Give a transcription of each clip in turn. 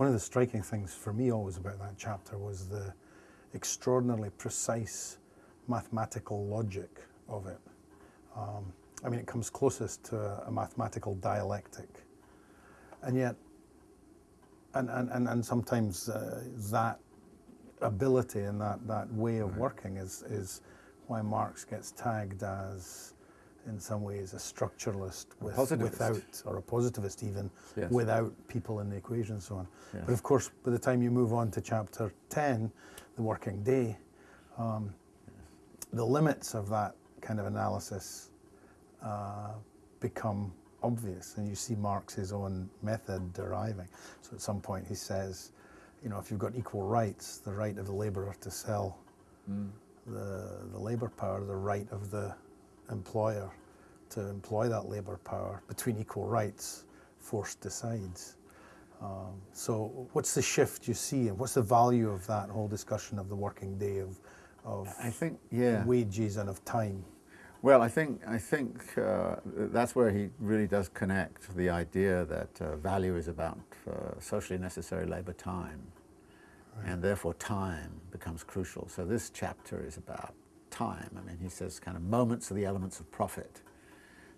one of the striking things for me always about that chapter was the extraordinarily precise mathematical logic of it. Um, I mean, it comes closest to a, mathematical dialectic. And yet, and, and, and, and sometimes uh, that ability and that, that way of working is, is why Marx gets tagged as, in some ways, a structuralist with, without, or a positivist even, yes. without people in the equation and so on. Yes. But of course, by the time you move on to chapter 10, the working day, um, yes. the limits of that kind of analysis uh, become obvious and you see Marx's own method deriving. So at some point he says, you know, if you've got equal rights, the right of the labourer to sell mm. the, the labour power, the right of the employer to employ that labour power between equal rights, force decides. Um, so what's the shift you see and what's the value of that whole discussion of the working day of, of I think, yeah. wages and of time? Well, I think, I think uh, that's where he really does connect the idea that uh, value is about uh, socially necessary labour time, right. and therefore time becomes crucial. So this chapter is about time. I mean, he says kind of moments are the elements of profit,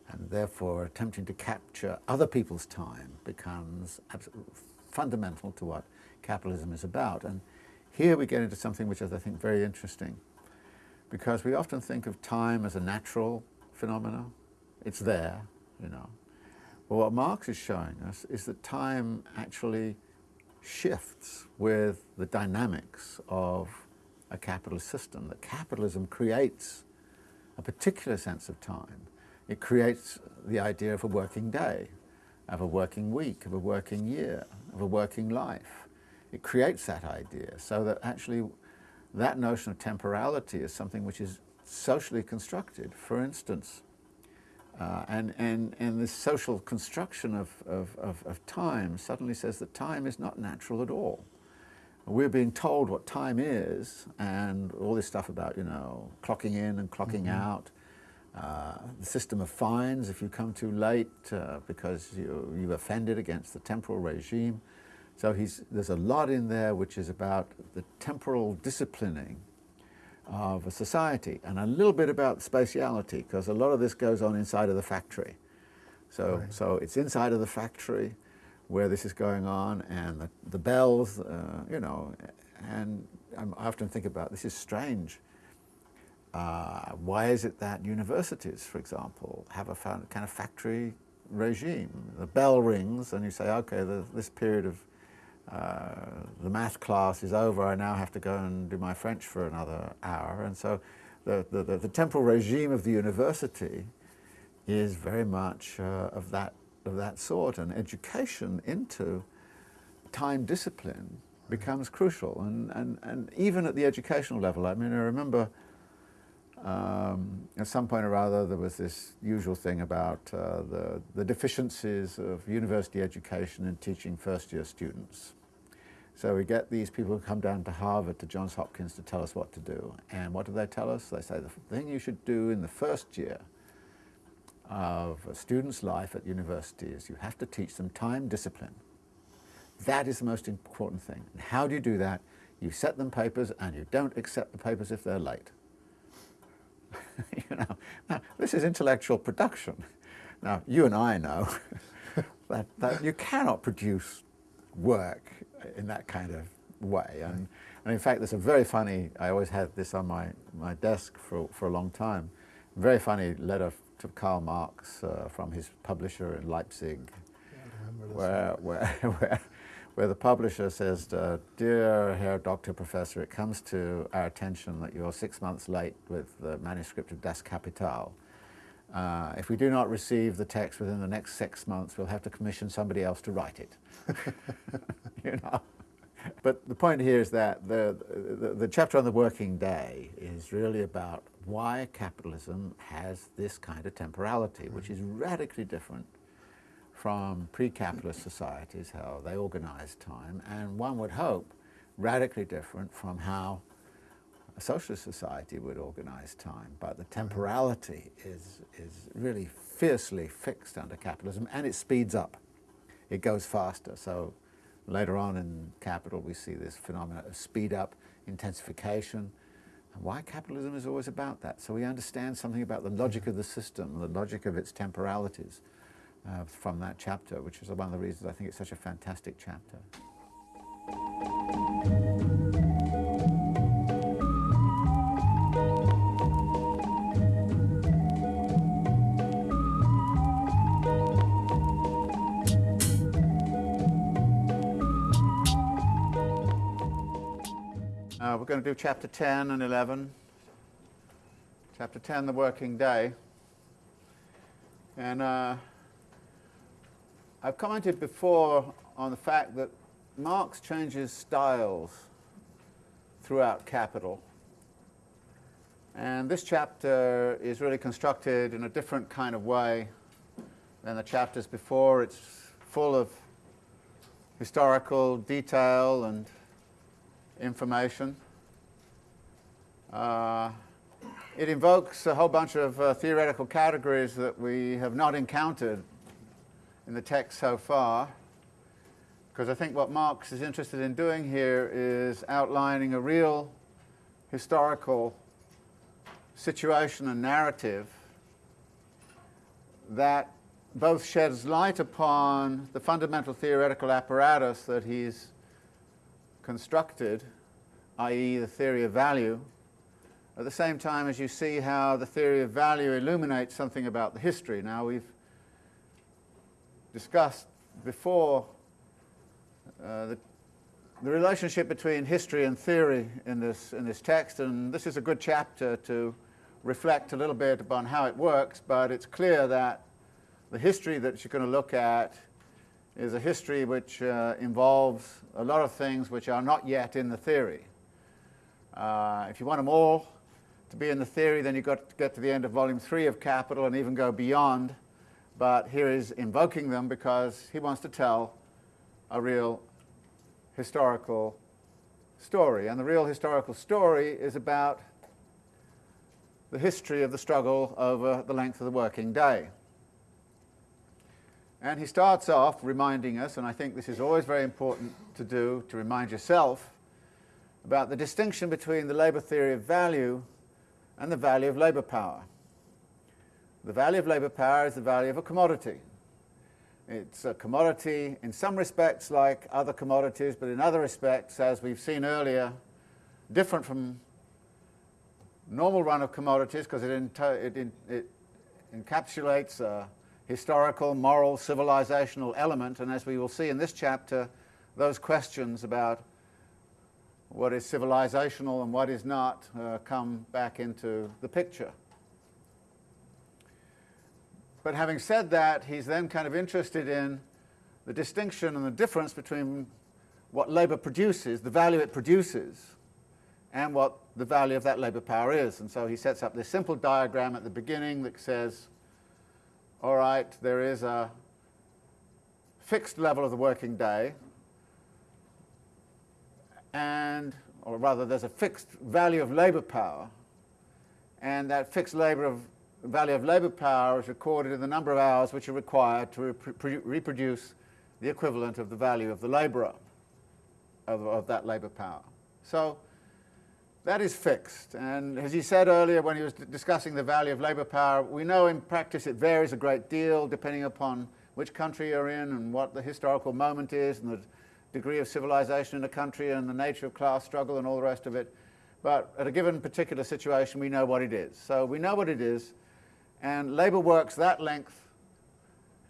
and therefore attempting to capture other people's time becomes fundamental to what capitalism is about. And here we get into something which is, I think, very interesting because we often think of time as a natural phenomenon. It's there, you know. But what Marx is showing us is that time actually shifts with the dynamics of a capitalist system, that capitalism creates a particular sense of time. It creates the idea of a working day, of a working week, of a working year, of a working life. It creates that idea so that actually that notion of temporality is something which is socially constructed. For instance, uh, and, and, and this social construction of, of, of, of, time suddenly says that time is not natural at all. We're being told what time is and all this stuff about, you know, clocking in and clocking mm -hmm. out, uh, the system of fines if you come too late uh, because you, you've offended against the temporal regime. So there's a lot in there which is about the temporal disciplining of a society and a little bit about spatiality because a lot of this goes on inside of the factory. So, right. so it's inside of the factory where this is going on and the, the bells, uh, you know, and I often think about this is strange. Uh, why is it that universities, for example, have a kind of factory regime? The bell rings and you say, okay, this period of uh, the math class is over, I now have to go and do my French for another hour. And so the, the, the, the temporal regime of the university is very much uh, of, that, of that sort. And education into time discipline becomes crucial. And, and, and even at the educational level, I mean, I remember um, at some point or other there was this usual thing about uh, the, the deficiencies of university education in teaching first year students. So we get these people who come down to Harvard, to Johns Hopkins to tell us what to do. And what do they tell us? They say the thing you should do in the first year of a student's life at university is you have to teach them time discipline. That is the most important thing. And how do you do that? You set them papers and you don't accept the papers if they're late. you know, now, this is intellectual production. Now, you and I know that, that you cannot produce work in that kind of way. And, and in fact, there's a very funny, I always had this on my, my desk for, for a long time, very funny letter to Karl Marx uh, from his publisher in Leipzig, yeah, where, where, where, where the publisher says, uh, Dear Herr Doctor Professor, it comes to our attention that you're six months late with the manuscript of Das Kapital. Uh, if we do not receive the text within the next six months, we'll have to commission somebody else to write it. you know? But the point here is that the, the, the, chapter on the working day is really about why capitalism has this kind of temporality, which is radically different from pre-capitalist societies, how they organize time, and one would hope radically different from how a socialist society would organize time. But the temporality is, is really fiercely fixed under capitalism, and it speeds up. It goes faster. So Later on in Capital, we see this phenomenon of speed up, intensification, and why capitalism is always about that. So we understand something about the logic of the system, the logic of its temporalities uh, from that chapter, which is one of the reasons I think it's such a fantastic chapter. Uh, we're going to do chapter 10 and 11. Chapter 10, the working day. And uh, I've commented before on the fact that Marx changes styles throughout Capital. And this chapter is really constructed in a different kind of way than the chapters before. It's full of historical detail and information. Uh, it invokes a whole bunch of uh, theoretical categories that we have not encountered in the text so far, because I think what Marx is interested in doing here is outlining a real historical situation and narrative that both sheds light upon the fundamental theoretical apparatus that he's constructed, i.e. the theory of value, at the same time as you see how the theory of value illuminates something about the history. Now we've discussed before uh, the, the relationship between history and theory in this, in this text, and this is a good chapter to reflect a little bit upon how it works, but it's clear that the history that you're going to look at is a history which uh, involves a lot of things which are not yet in the theory. Uh, if you want them all to be in the theory, then you've got to get to the end of volume three of Capital and even go beyond. But here is invoking them because he wants to tell a real historical story. And the real historical story is about the history of the struggle over the length of the working day. And he starts off reminding us, and I think this is always very important to do, to remind yourself, about the distinction between the labour theory of value and the value of labour power. The value of labour power is the value of a commodity. It's a commodity in some respects like other commodities, but in other respects, as we've seen earlier, different from normal run of commodities because it, it, it, encapsulates a historical, moral, civilizational element. And as we will see in this chapter, those questions about what is civilizational and what is not uh, come back into the picture. But having said that, he's then kind of interested in the distinction and the difference between what labour produces, the value it produces, and what the value of that labour power is. And so he sets up this simple diagram at the beginning that says, all right, there is a fixed level of the working day, and, or rather there's a fixed value of labour power, and that fixed labor of, value of labour power is recorded in the number of hours which are required to re reproduce the equivalent of the value of the labourer of, of that labour power. So that is fixed. And as he said earlier when he was discussing the value of labour power, we know in practice it varies a great deal depending upon which country you're in and what the historical moment is and the degree of civilization in a country and the nature of class struggle and all the rest of it. But at a given particular situation, we know what it is. So we know what it is, and labour works that length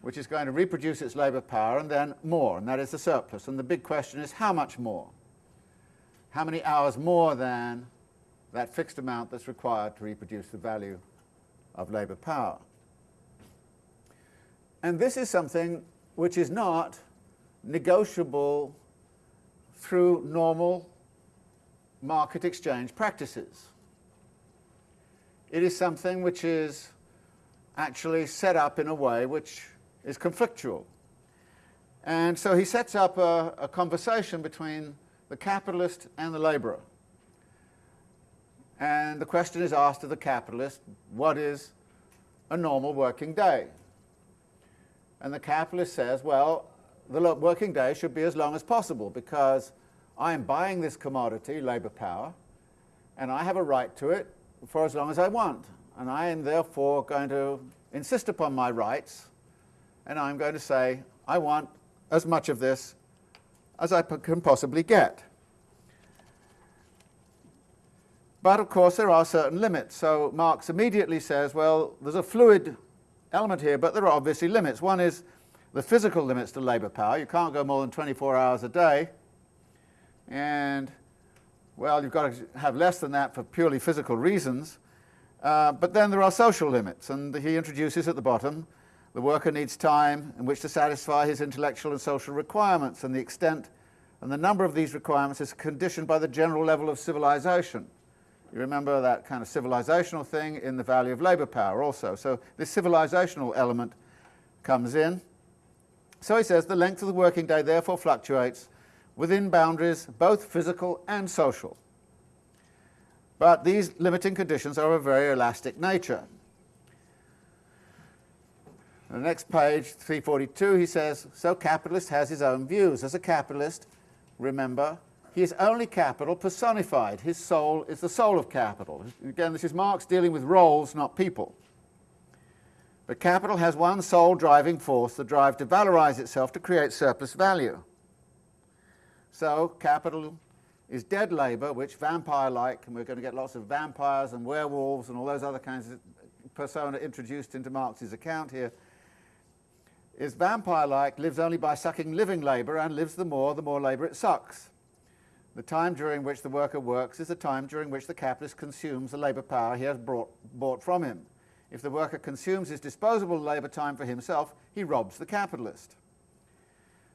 which is going to reproduce its labour power, and then more, and that is the surplus. And the big question is how much more? How many hours more than that fixed amount that's required to reproduce the value of labour power? And this is something which is not negotiable through normal market exchange practices. It is something which is actually set up in a way which is conflictual. And so he sets up a, a conversation between the capitalist and the labourer. And the question is asked of the capitalist, what is a normal working day? And the capitalist says, well, the working day should be as long as possible because I am buying this commodity, labour power, and I have a right to it for as long as I want. And I am therefore going to insist upon my rights, and I'm going to say, I want as much of this as I can possibly get. But of course there are certain limits. So Marx immediately says, well, there's a fluid element here, but there are obviously limits. One is the physical limits to labour power. You can't go more than 24 hours a day. And, well, you've got to have less than that for purely physical reasons. Uh, but then there are social limits, and he introduces at the bottom the worker needs time in which to satisfy his intellectual and social requirements, and the extent and the number of these requirements is conditioned by the general level of civilization. You remember that kind of civilizational thing in the value of labour power also. So this civilizational element comes in. So he says the length of the working day therefore fluctuates within boundaries both physical and social. But these limiting conditions are of a very elastic nature. The next page, 342, he says, so capitalist has his own views. As a capitalist, remember, he is only capital personified. His soul is the soul of capital. Again, this is Marx dealing with roles, not people. But capital has one sole driving force, the drive to valorize itself to create surplus value. So capital is dead labour, which vampire-like, and we're going to get lots of vampires and werewolves and all those other kinds of persona introduced into Marx's account here, is vampire-like, lives only by sucking living labour, and lives the more, the more labour it sucks. The time during which the worker works is the time during which the capitalist consumes the labour power he has brought, bought from him. If the worker consumes his disposable labour time for himself, he robs the capitalist.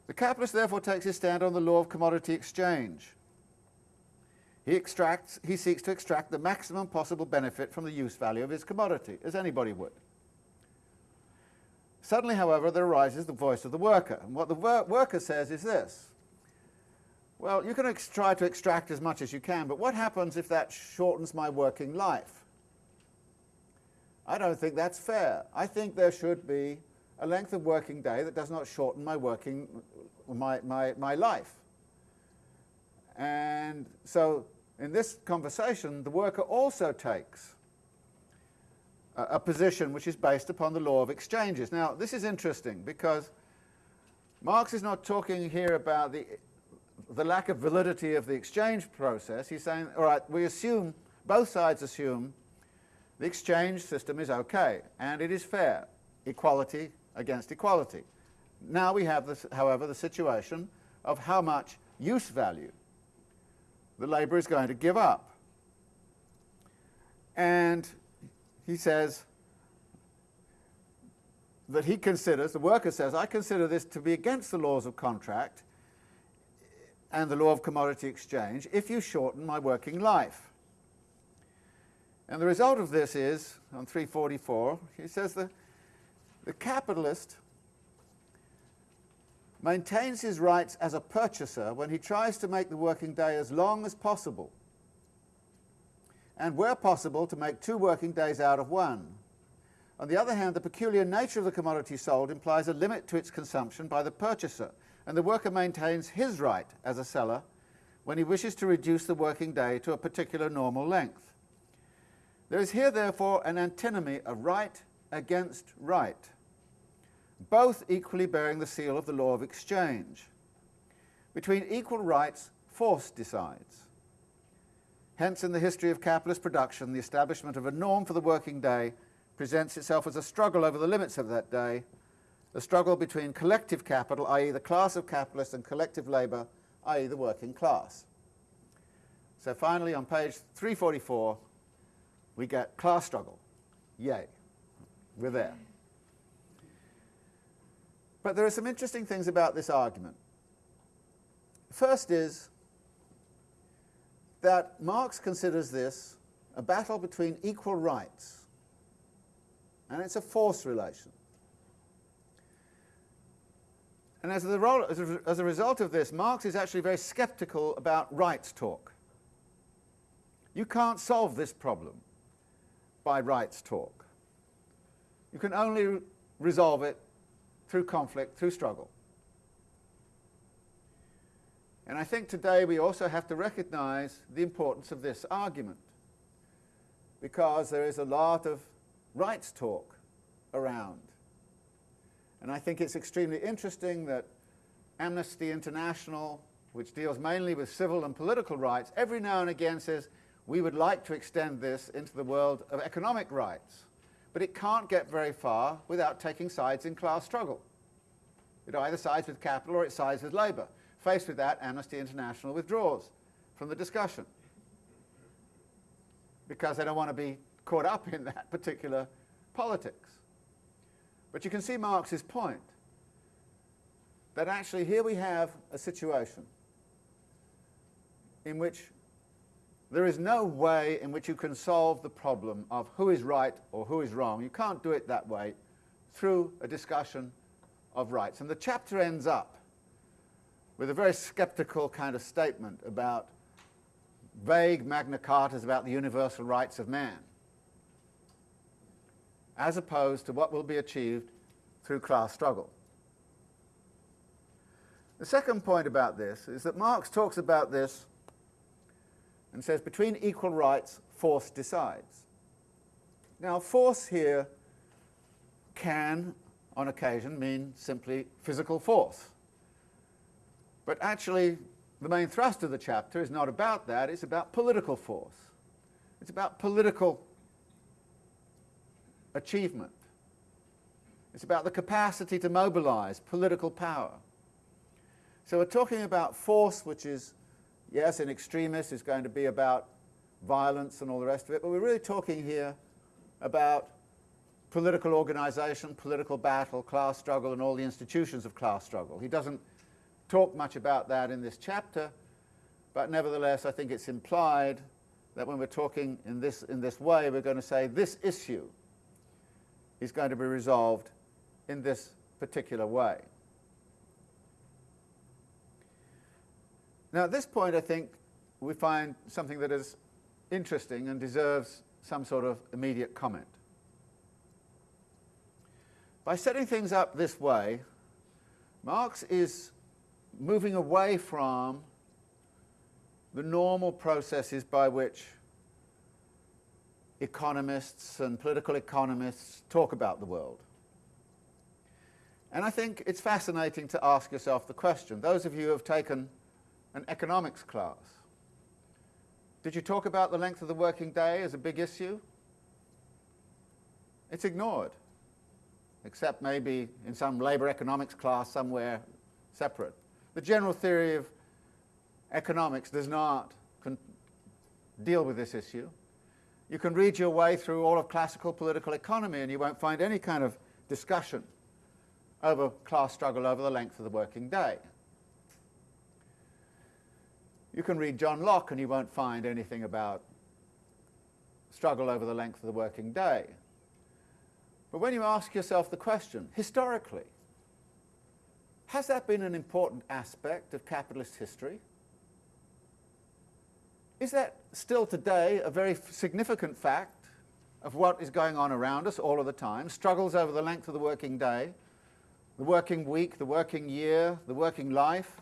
The capitalist therefore takes his stand on the law of commodity exchange. He, extracts, he seeks to extract the maximum possible benefit from the use value of his commodity, as anybody would. Suddenly, however, there arises the voice of the worker. And what the wor worker says is this. Well, you can try to extract as much as you can, but what happens if that shortens my working life? I don't think that's fair. I think there should be a length of working day that does not shorten my working, my, my, my life. And so in this conversation, the worker also takes a, a position which is based upon the law of exchanges. Now, this is interesting because Marx is not talking here about the, the lack of validity of the exchange process. He's saying, all right, we assume, both sides assume the exchange system is okay and it is fair, equality against equality. Now we have, this, however, the situation of how much use value the labour is going to give up. And he says that he considers, the worker says, I consider this to be against the laws of contract and the law of commodity exchange if you shorten my working life. And the result of this is, on 344, he says that the capitalist maintains his rights as a purchaser when he tries to make the working day as long as possible, and where possible to make two working days out of one. On the other hand, the peculiar nature of the commodity sold implies a limit to its consumption by the purchaser, and the worker maintains his right as a seller when he wishes to reduce the working day to a particular normal length. There is here, therefore, an antinomy of right against right, both equally bearing the seal of the law of exchange. Between equal rights, force decides. Hence, in the history of capitalist production, the establishment of a norm for the working day presents itself as a struggle over the limits of that day, a struggle between collective capital, i.e. the class of capitalists, and collective labour, i.e. the working class. So finally, on page 344, we get class struggle. Yay. We're there. But there are some interesting things about this argument. First is that Marx considers this a battle between equal rights, and it's a force relation. And as a, as a result of this, Marx is actually very skeptical about rights talk. You can't solve this problem by rights talk. You can only resolve it through conflict, through struggle. And I think today we also have to recognize the importance of this argument because there is a lot of rights talk around. And I think it's extremely interesting that Amnesty International, which deals mainly with civil and political rights, every now and again says, we would like to extend this into the world of economic rights. But it can't get very far without taking sides in class struggle. It either sides with capital or it sides with labour. Faced with that, Amnesty International withdraws from the discussion because they don't want to be caught up in that particular politics. But you can see Marx's point that actually here we have a situation in which there is no way in which you can solve the problem of who is right or who is wrong. You can't do it that way through a discussion of rights. And the chapter ends up with a very skeptical kind of statement about vague Magna Cartas about the universal rights of man, as opposed to what will be achieved through class struggle. The second point about this is that Marx talks about this and says between equal rights, force decides. Now, force here can, on occasion, mean simply physical force. But actually, the main thrust of the chapter is not about that, it's about political force. It's about political achievement. It's about the capacity to mobilize political power. So we're talking about force, which is, yes, an extremist is going to be about violence and all the rest of it, but we're really talking here about political organization, political battle, class struggle, and all the institutions of class struggle. He doesn't talk much about that in this chapter, but nevertheless I think it's implied that when we're talking in this, in this way, we're going to say this issue is going to be resolved in this particular way. Now at this point I think we find something that is interesting and deserves some sort of immediate comment. By setting things up this way, Marx is moving away from the normal processes by which economists and political economists talk about the world. And I think it's fascinating to ask yourself the question, those of you who have taken an economics class, did you talk about the length of the working day as a big issue? It's ignored, except maybe in some labour economics class somewhere separate. The general theory of economics does not deal with this issue. You can read your way through all of classical political economy and you won't find any kind of discussion over class struggle over the length of the working day. You can read John Locke and you won't find anything about struggle over the length of the working day. But when you ask yourself the question, historically, has that been an important aspect of capitalist history? Is that still today a very significant fact of what is going on around us all of the time? Struggles over the length of the working day, the working week, the working year, the working life,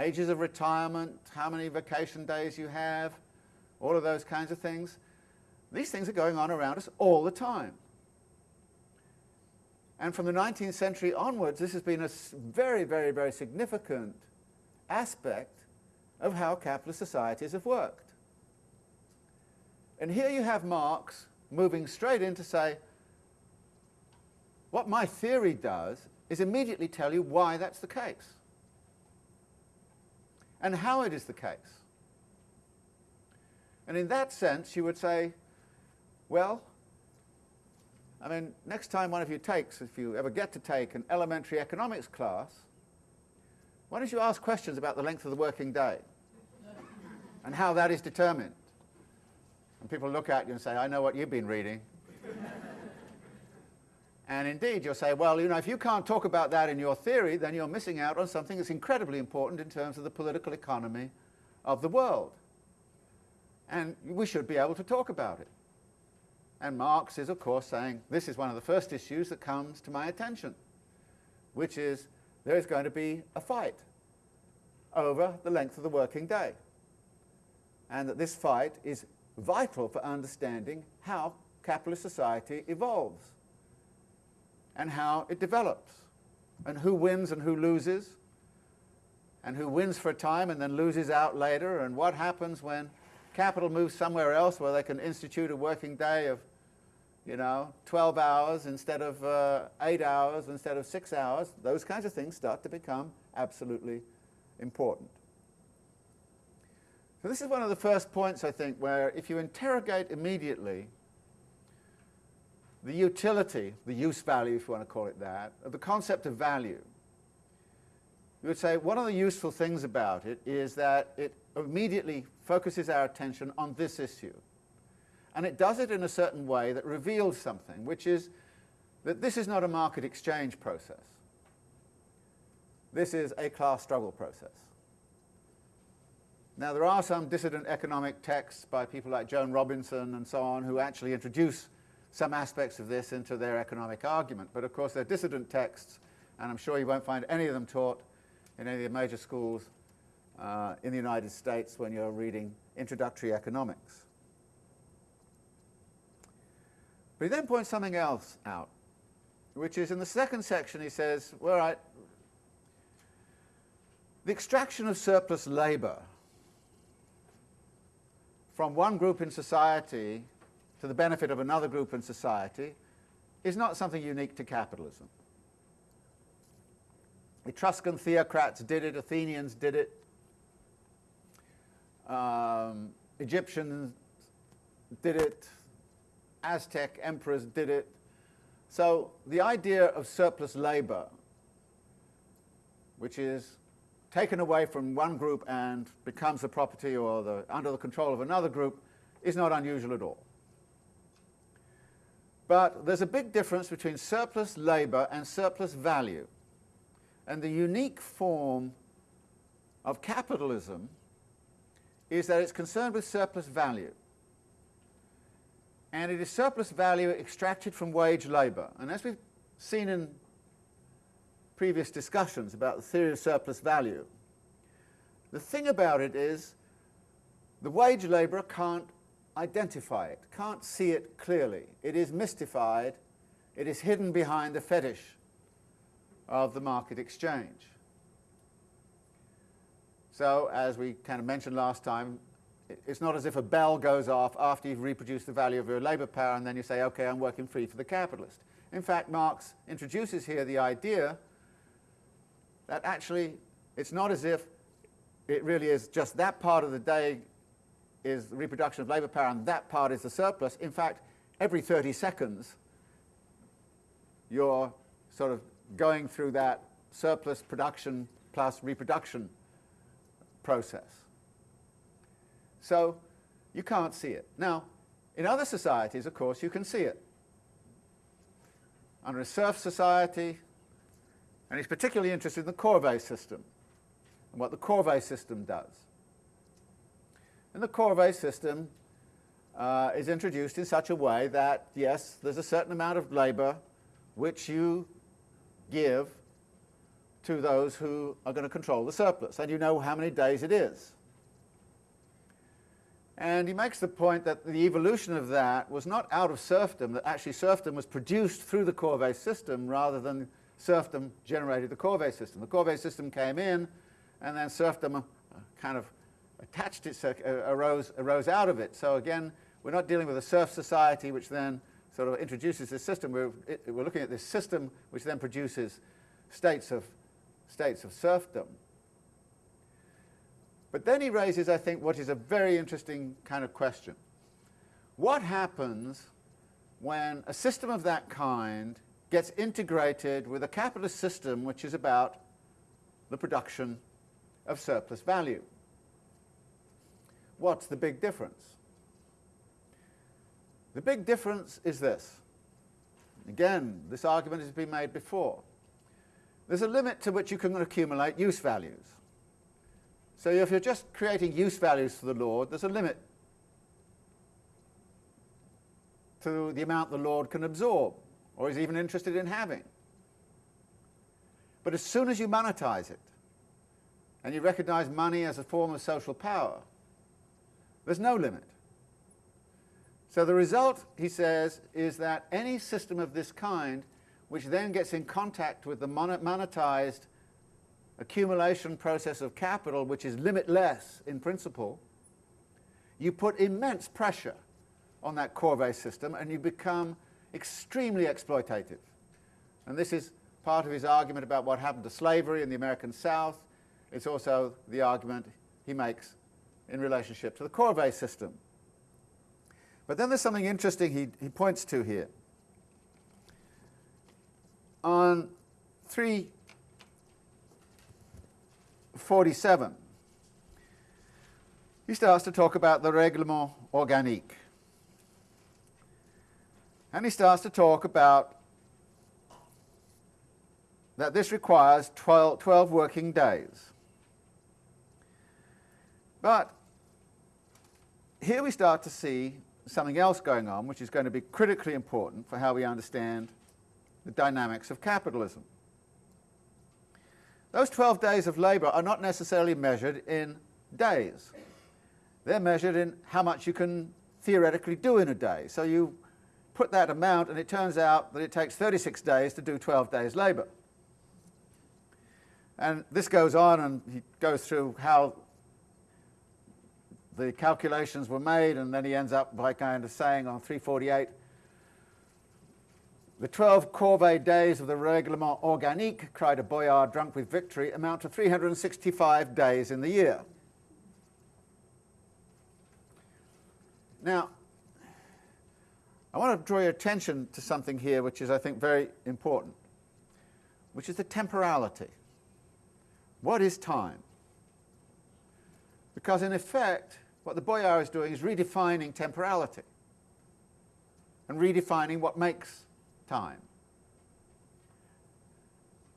ages of retirement, how many vacation days you have, all of those kinds of things. These things are going on around us all the time. And from the 19th century onwards, this has been a very, very, very significant aspect of how capitalist societies have worked. And here you have Marx moving straight in to say, what my theory does is immediately tell you why that's the case and how it is the case. And in that sense, you would say, well, I mean, next time one of you takes, if you ever get to take an elementary economics class, why don't you ask questions about the length of the working day and how that is determined? And people look at you and say, I know what you've been reading. And indeed, you'll say, well, you know, if you can't talk about that in your theory, then you're missing out on something that's incredibly important in terms of the political economy of the world. And we should be able to talk about it. And Marx is, of course, saying this is one of the first issues that comes to my attention, which is there is going to be a fight over the length of the working day. And that this fight is vital for understanding how capitalist society evolves and how it develops and who wins and who loses and who wins for a time and then loses out later and what happens when capital moves somewhere else where they can institute a working day of you know, 12 hours instead of uh, 8 hours instead of 6 hours, those kinds of things start to become absolutely important. So this is one of the first points, I think, where if you interrogate immediately the utility, the use value, if you want to call it that, of the concept of value, you would say one of the useful things about it is that it immediately focuses our attention on this issue. And it does it in a certain way that reveals something, which is that this is not a market exchange process. This is a class struggle process. Now, there are some dissident economic texts by people like Joan Robinson and so on who actually introduce some aspects of this into their economic argument. But of course, they're dissident texts, and I'm sure you won't find any of them taught in any of the major schools uh, in the United States when you're reading introductory economics. But he then points something else out, which is in the second section he says, well, right, the extraction of surplus labour from one group in society to the benefit of another group in society is not something unique to capitalism. Etruscan theocrats did it, Athenians did it, um, Egyptians did it, Aztec emperors did it. So the idea of surplus labor, which is taken away from one group and becomes the property or the, under the control of another group, is not unusual at all. But there's a big difference between surplus labor and surplus value. And the unique form of capitalism is that it's concerned with surplus value and it is surplus value extracted from wage labour. And as we've seen in previous discussions about the theory of surplus value, the thing about it is the wage labourer can't identify it, can't see it clearly. It is mystified, it is hidden behind the fetish of the market exchange. So, as we kind of mentioned last time, it's not as if a bell goes off after you've reproduced the value of your labour power and then you say, okay, I'm working free for the capitalist. In fact, Marx introduces here the idea that actually it's not as if it really is just that part of the day is the reproduction of labour power and that part is the surplus. In fact, every 30 seconds you're sort of going through that surplus production plus reproduction process. So you can't see it. Now, in other societies, of course, you can see it. Under a serf society, and he's particularly interested in the Corvée system and what the Corvée system does. And the Corvée system uh, is introduced in such a way that, yes, there's a certain amount of labour which you give to those who are going to control the surplus, and you know how many days it is. And he makes the point that the evolution of that was not out of serfdom, that actually serfdom was produced through the Corvée system rather than serfdom generated the Corvée system. The Corvée system came in and then serfdom uh, kind of attached itself, uh, arose, arose out of it. So again, we're not dealing with a serf society which then sort of introduces this system. We're, it, we're looking at this system which then produces states of, states of serfdom. But then he raises, I think, what is a very interesting kind of question. What happens when a system of that kind gets integrated with a capitalist system which is about the production of surplus value? What's the big difference? The big difference is this. Again, this argument has been made before. There's a limit to which you can accumulate use values. So if you're just creating use values for the Lord, there's a limit to the amount the Lord can absorb or is even interested in having. But as soon as you monetize it, and you recognize money as a form of social power, there's no limit. So the result, he says, is that any system of this kind which then gets in contact with the monetized accumulation process of capital, which is limitless in principle, you put immense pressure on that Corvée system and you become extremely exploitative. And this is part of his argument about what happened to slavery in the American South. It's also the argument he makes in relationship to the Corvée system. But then there's something interesting he, he points to here. On 347, he starts to talk about the règlement organique. And he starts to talk about that this requires 12, 12 working days. But here we start to see something else going on, which is going to be critically important for how we understand the dynamics of capitalism. Those 12 days of labour are not necessarily measured in days. They're measured in how much you can theoretically do in a day. So you put that amount and it turns out that it takes 36 days to do 12 days labour. And this goes on and he goes through how the calculations were made and then he ends up by kind of saying on 348 the 12 corvée days of the règlement organique, cried a boyard drunk with victory, amount to 365 days in the year. Now, I want to draw your attention to something here which is, I think, very important, which is the temporality. What is time? Because in effect, what the Boyar is doing is redefining temporality and redefining what makes time.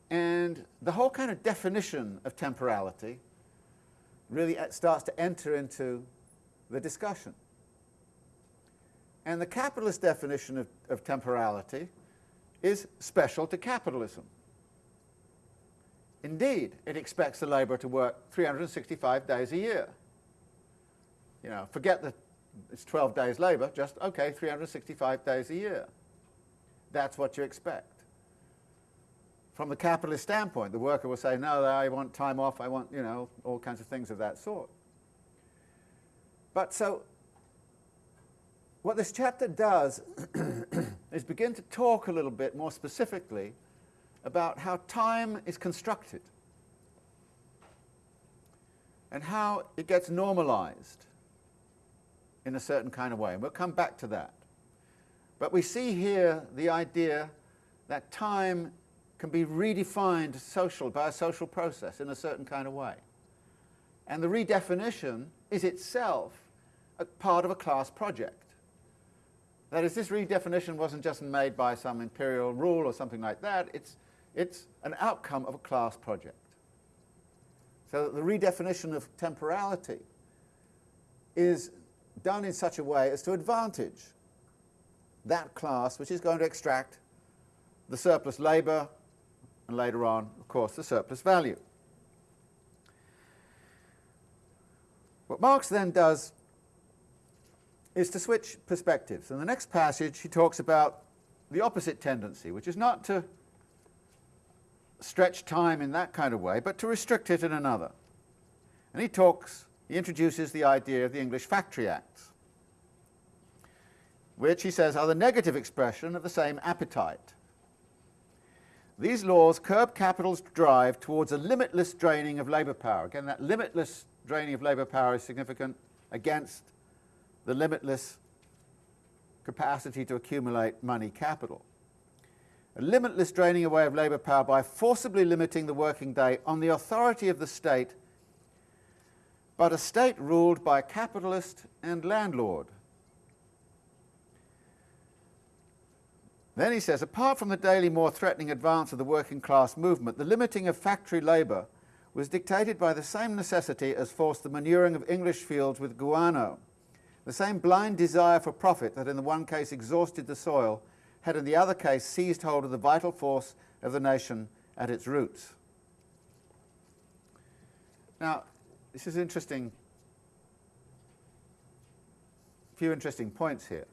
And the whole kind of definition of temporality really uh, starts to enter into the discussion. And the capitalist definition of, of temporality is special to capitalism. Indeed, it expects the labourer to work 365 days a year. You know, forget that it's 12 days labour, just, okay, 365 days a year. That's what you expect. From the capitalist standpoint, the worker will say, no, I want time off, I want, you know, all kinds of things of that sort. But so, what this chapter does is begin to talk a little bit more specifically about how time is constructed and how it gets normalized in a certain kind of way. And we'll come back to that. But we see here the idea that time can be redefined social by a social process in a certain kind of way. And the redefinition is itself a part of a class project. That is, this redefinition wasn't just made by some imperial rule or something like that, it's it's an outcome of a class project. So the redefinition of temporality is done in such a way as to advantage that class which is going to extract the surplus labour and later on, of course, the surplus value. What Marx then does is to switch perspectives. In the next passage he talks about the opposite tendency, which is not to stretch time in that kind of way, but to restrict it in another. And he talks, he introduces the idea of the English Factory Acts, which he says are the negative expression of the same appetite. These laws curb capital's drive towards a limitless draining of labour power. Again, that limitless draining of labour power is significant against the limitless capacity to accumulate money capital a limitless draining away of labour power by forcibly limiting the working day on the authority of the state, but a state ruled by capitalist and landlord. Then he says, apart from the daily more threatening advance of the working class movement, the limiting of factory labour was dictated by the same necessity as forced the manuring of English fields with guano, the same blind desire for profit that in the one case exhausted the soil had in the other case seized hold of the vital force of the nation at its roots. Now, this is interesting, a few interesting points here.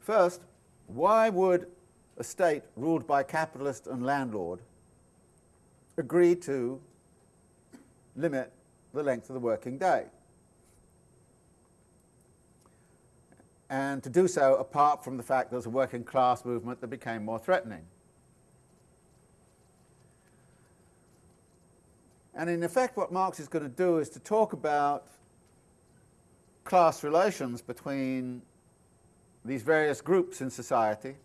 First, why would a state ruled by capitalist and landlord agree to limit the length of the working day? And to do so apart from the fact there was a working class movement that became more threatening. And in effect what Marx is going to do is to talk about class relations between these various groups in society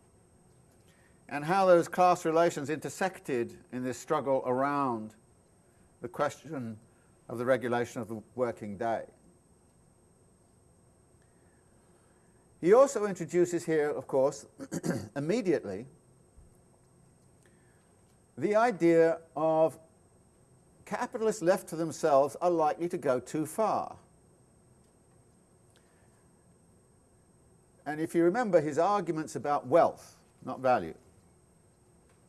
and how those class relations intersected in this struggle around the question of the regulation of the working day. He also introduces here, of course, immediately, the idea of capitalists left to themselves are likely to go too far. And if you remember his arguments about wealth, not value,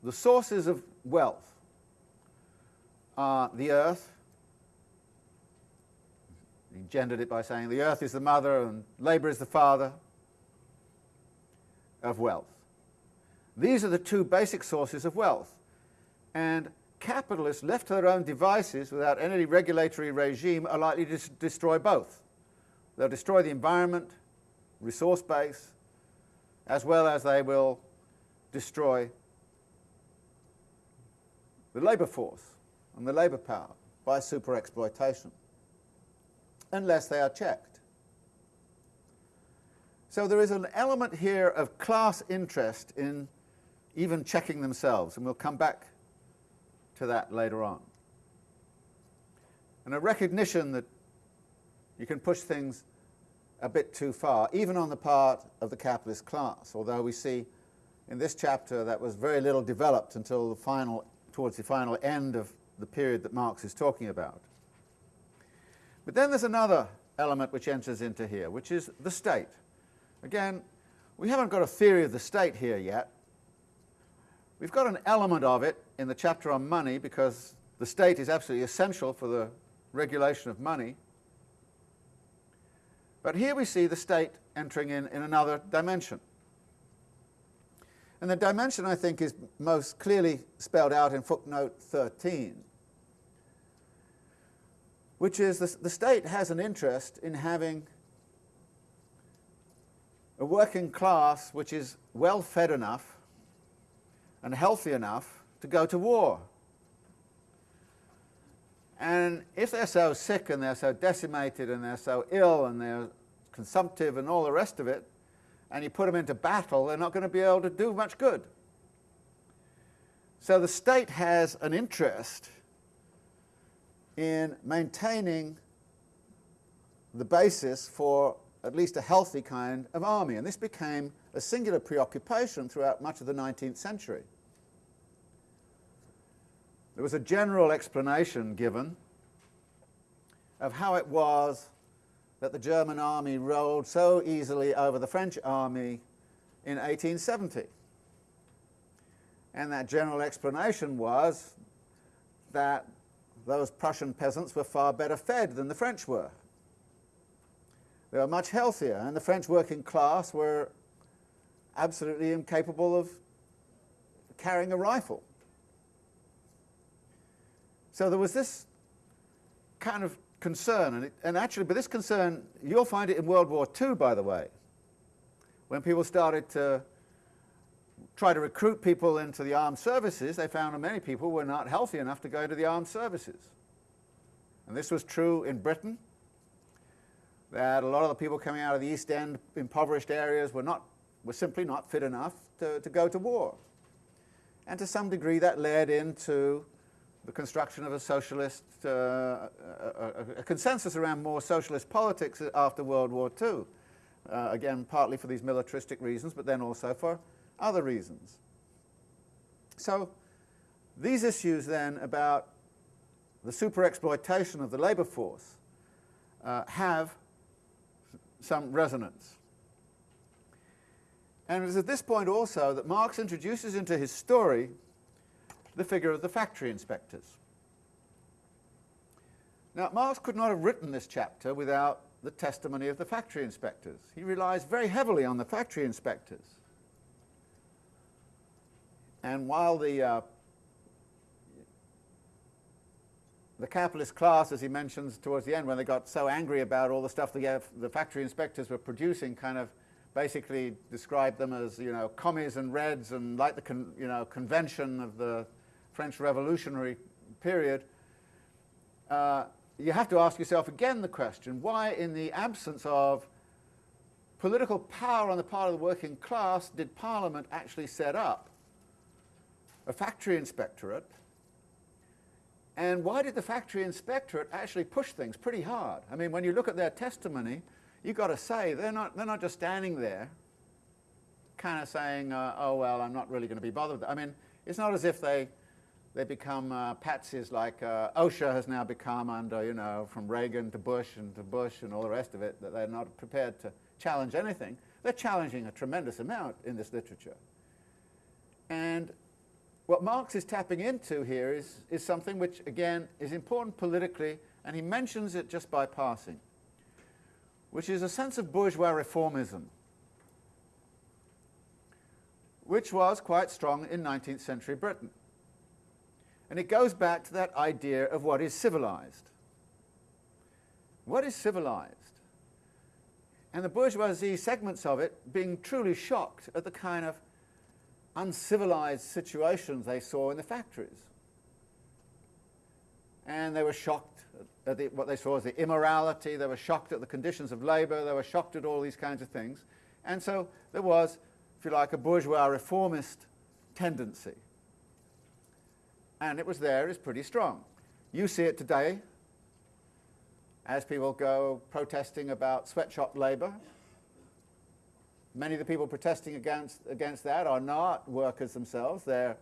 the sources of wealth are the earth, he gendered it by saying the earth is the mother and labour is the father of wealth. These are the two basic sources of wealth. And capitalists left to their own devices without any regulatory regime are likely to destroy both. They'll destroy the environment, resource base, as well as they will destroy the labour force and the labour power by super exploitation, unless they are checked. So there is an element here of class interest in even checking themselves, and we'll come back to that later on. And a recognition that you can push things a bit too far, even on the part of the capitalist class, although we see in this chapter that was very little developed until the final, towards the final end of the period that Marx is talking about. But then there's another element which enters into here, which is the state. Again, we haven't got a theory of the state here yet. We've got an element of it in the chapter on money because the state is absolutely essential for the regulation of money. But here we see the state entering in in another dimension. And the dimension, I think, is most clearly spelled out in footnote 13, which is the, the state has an interest in having a working class which is well fed enough and healthy enough to go to war. And if they're so sick and they're so decimated and they're so ill and they're consumptive and all the rest of it, and you put them into battle, they're not going to be able to do much good. So the state has an interest in maintaining the basis for at least a healthy kind of army, and this became a singular preoccupation throughout much of the 19th century. There was a general explanation given of how it was that the German army rolled so easily over the French army in 1870. And that general explanation was that those Prussian peasants were far better fed than the French were. They were much healthier, and the French working class were absolutely incapable of carrying a rifle. So there was this kind of concern, and, it, and actually, but this concern, you'll find it in World War II, by the way, when people started to try to recruit people into the armed services, they found that many people were not healthy enough to go to the armed services. And this was true in Britain, that a lot of the people coming out of the East End, impoverished areas, were, not, were simply not fit enough to, to go to war. And to some degree that led into the construction of a socialist, uh, a, a, consensus around more socialist politics after World War II. Uh, again, partly for these militaristic reasons, but then also for other reasons. So these issues then about the super-exploitation of the labour force uh, have some resonance. And it is at this point also that Marx introduces into his story the figure of the factory inspectors. Now, Marx could not have written this chapter without the testimony of the factory inspectors. He relies very heavily on the factory inspectors. And while the, uh, the capitalist class, as he mentions towards the end, when they got so angry about all the stuff the, the factory inspectors were producing, kind of basically described them as, you know, commies and reds and like the, you know, convention of the French Revolutionary period, uh, you have to ask yourself again the question, why in the absence of political power on the part of the working class did Parliament actually set up a factory inspectorate and why did the factory inspectorate actually push things pretty hard? I mean, when you look at their testimony, you've got to say they're not, they're not just standing there kind of saying, uh, oh, well, I'm not really going to be bothered. I mean, it's not as if they they become uh, patsies like uh, OSHA has now become under, you know, from Reagan to Bush and to Bush and all the rest of it, that they're not prepared to challenge anything. They're challenging a tremendous amount in this literature. And what Marx is tapping into here is, is something which, again, is important politically, and he mentions it just by passing, which is a sense of bourgeois reformism, which was quite strong in 19th century Britain. And it goes back to that idea of what is civilized. What is civilized? And the bourgeoisie segments of it being truly shocked at the kind of uncivilized situations they saw in the factories. And they were shocked at the, what they saw as the immorality, they were shocked at the conditions of labour, they were shocked at all these kinds of things. And so there was, if you like, a bourgeois reformist tendency and it was there, it's pretty strong. You see it today as people go protesting about sweatshop labour. Many of the people protesting against, against that are not workers themselves. They're,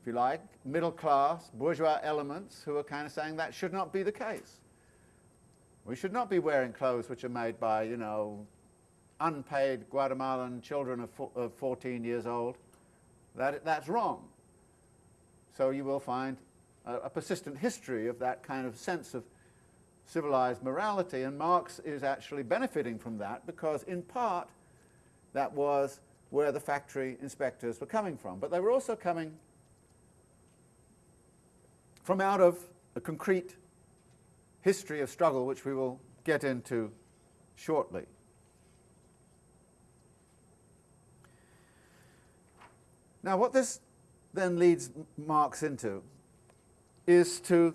if you like, middle class, bourgeois elements who are kind of saying that should not be the case. We should not be wearing clothes which are made by, you know, unpaid Guatemalan children of, of 14 years old. That, that's wrong. So you will find a, a persistent history of that kind of sense of civilized morality, and Marx is actually benefiting from that because, in part, that was where the factory inspectors were coming from. But they were also coming from out of a concrete history of struggle, which we will get into shortly. Now, what this then leads Marx into is to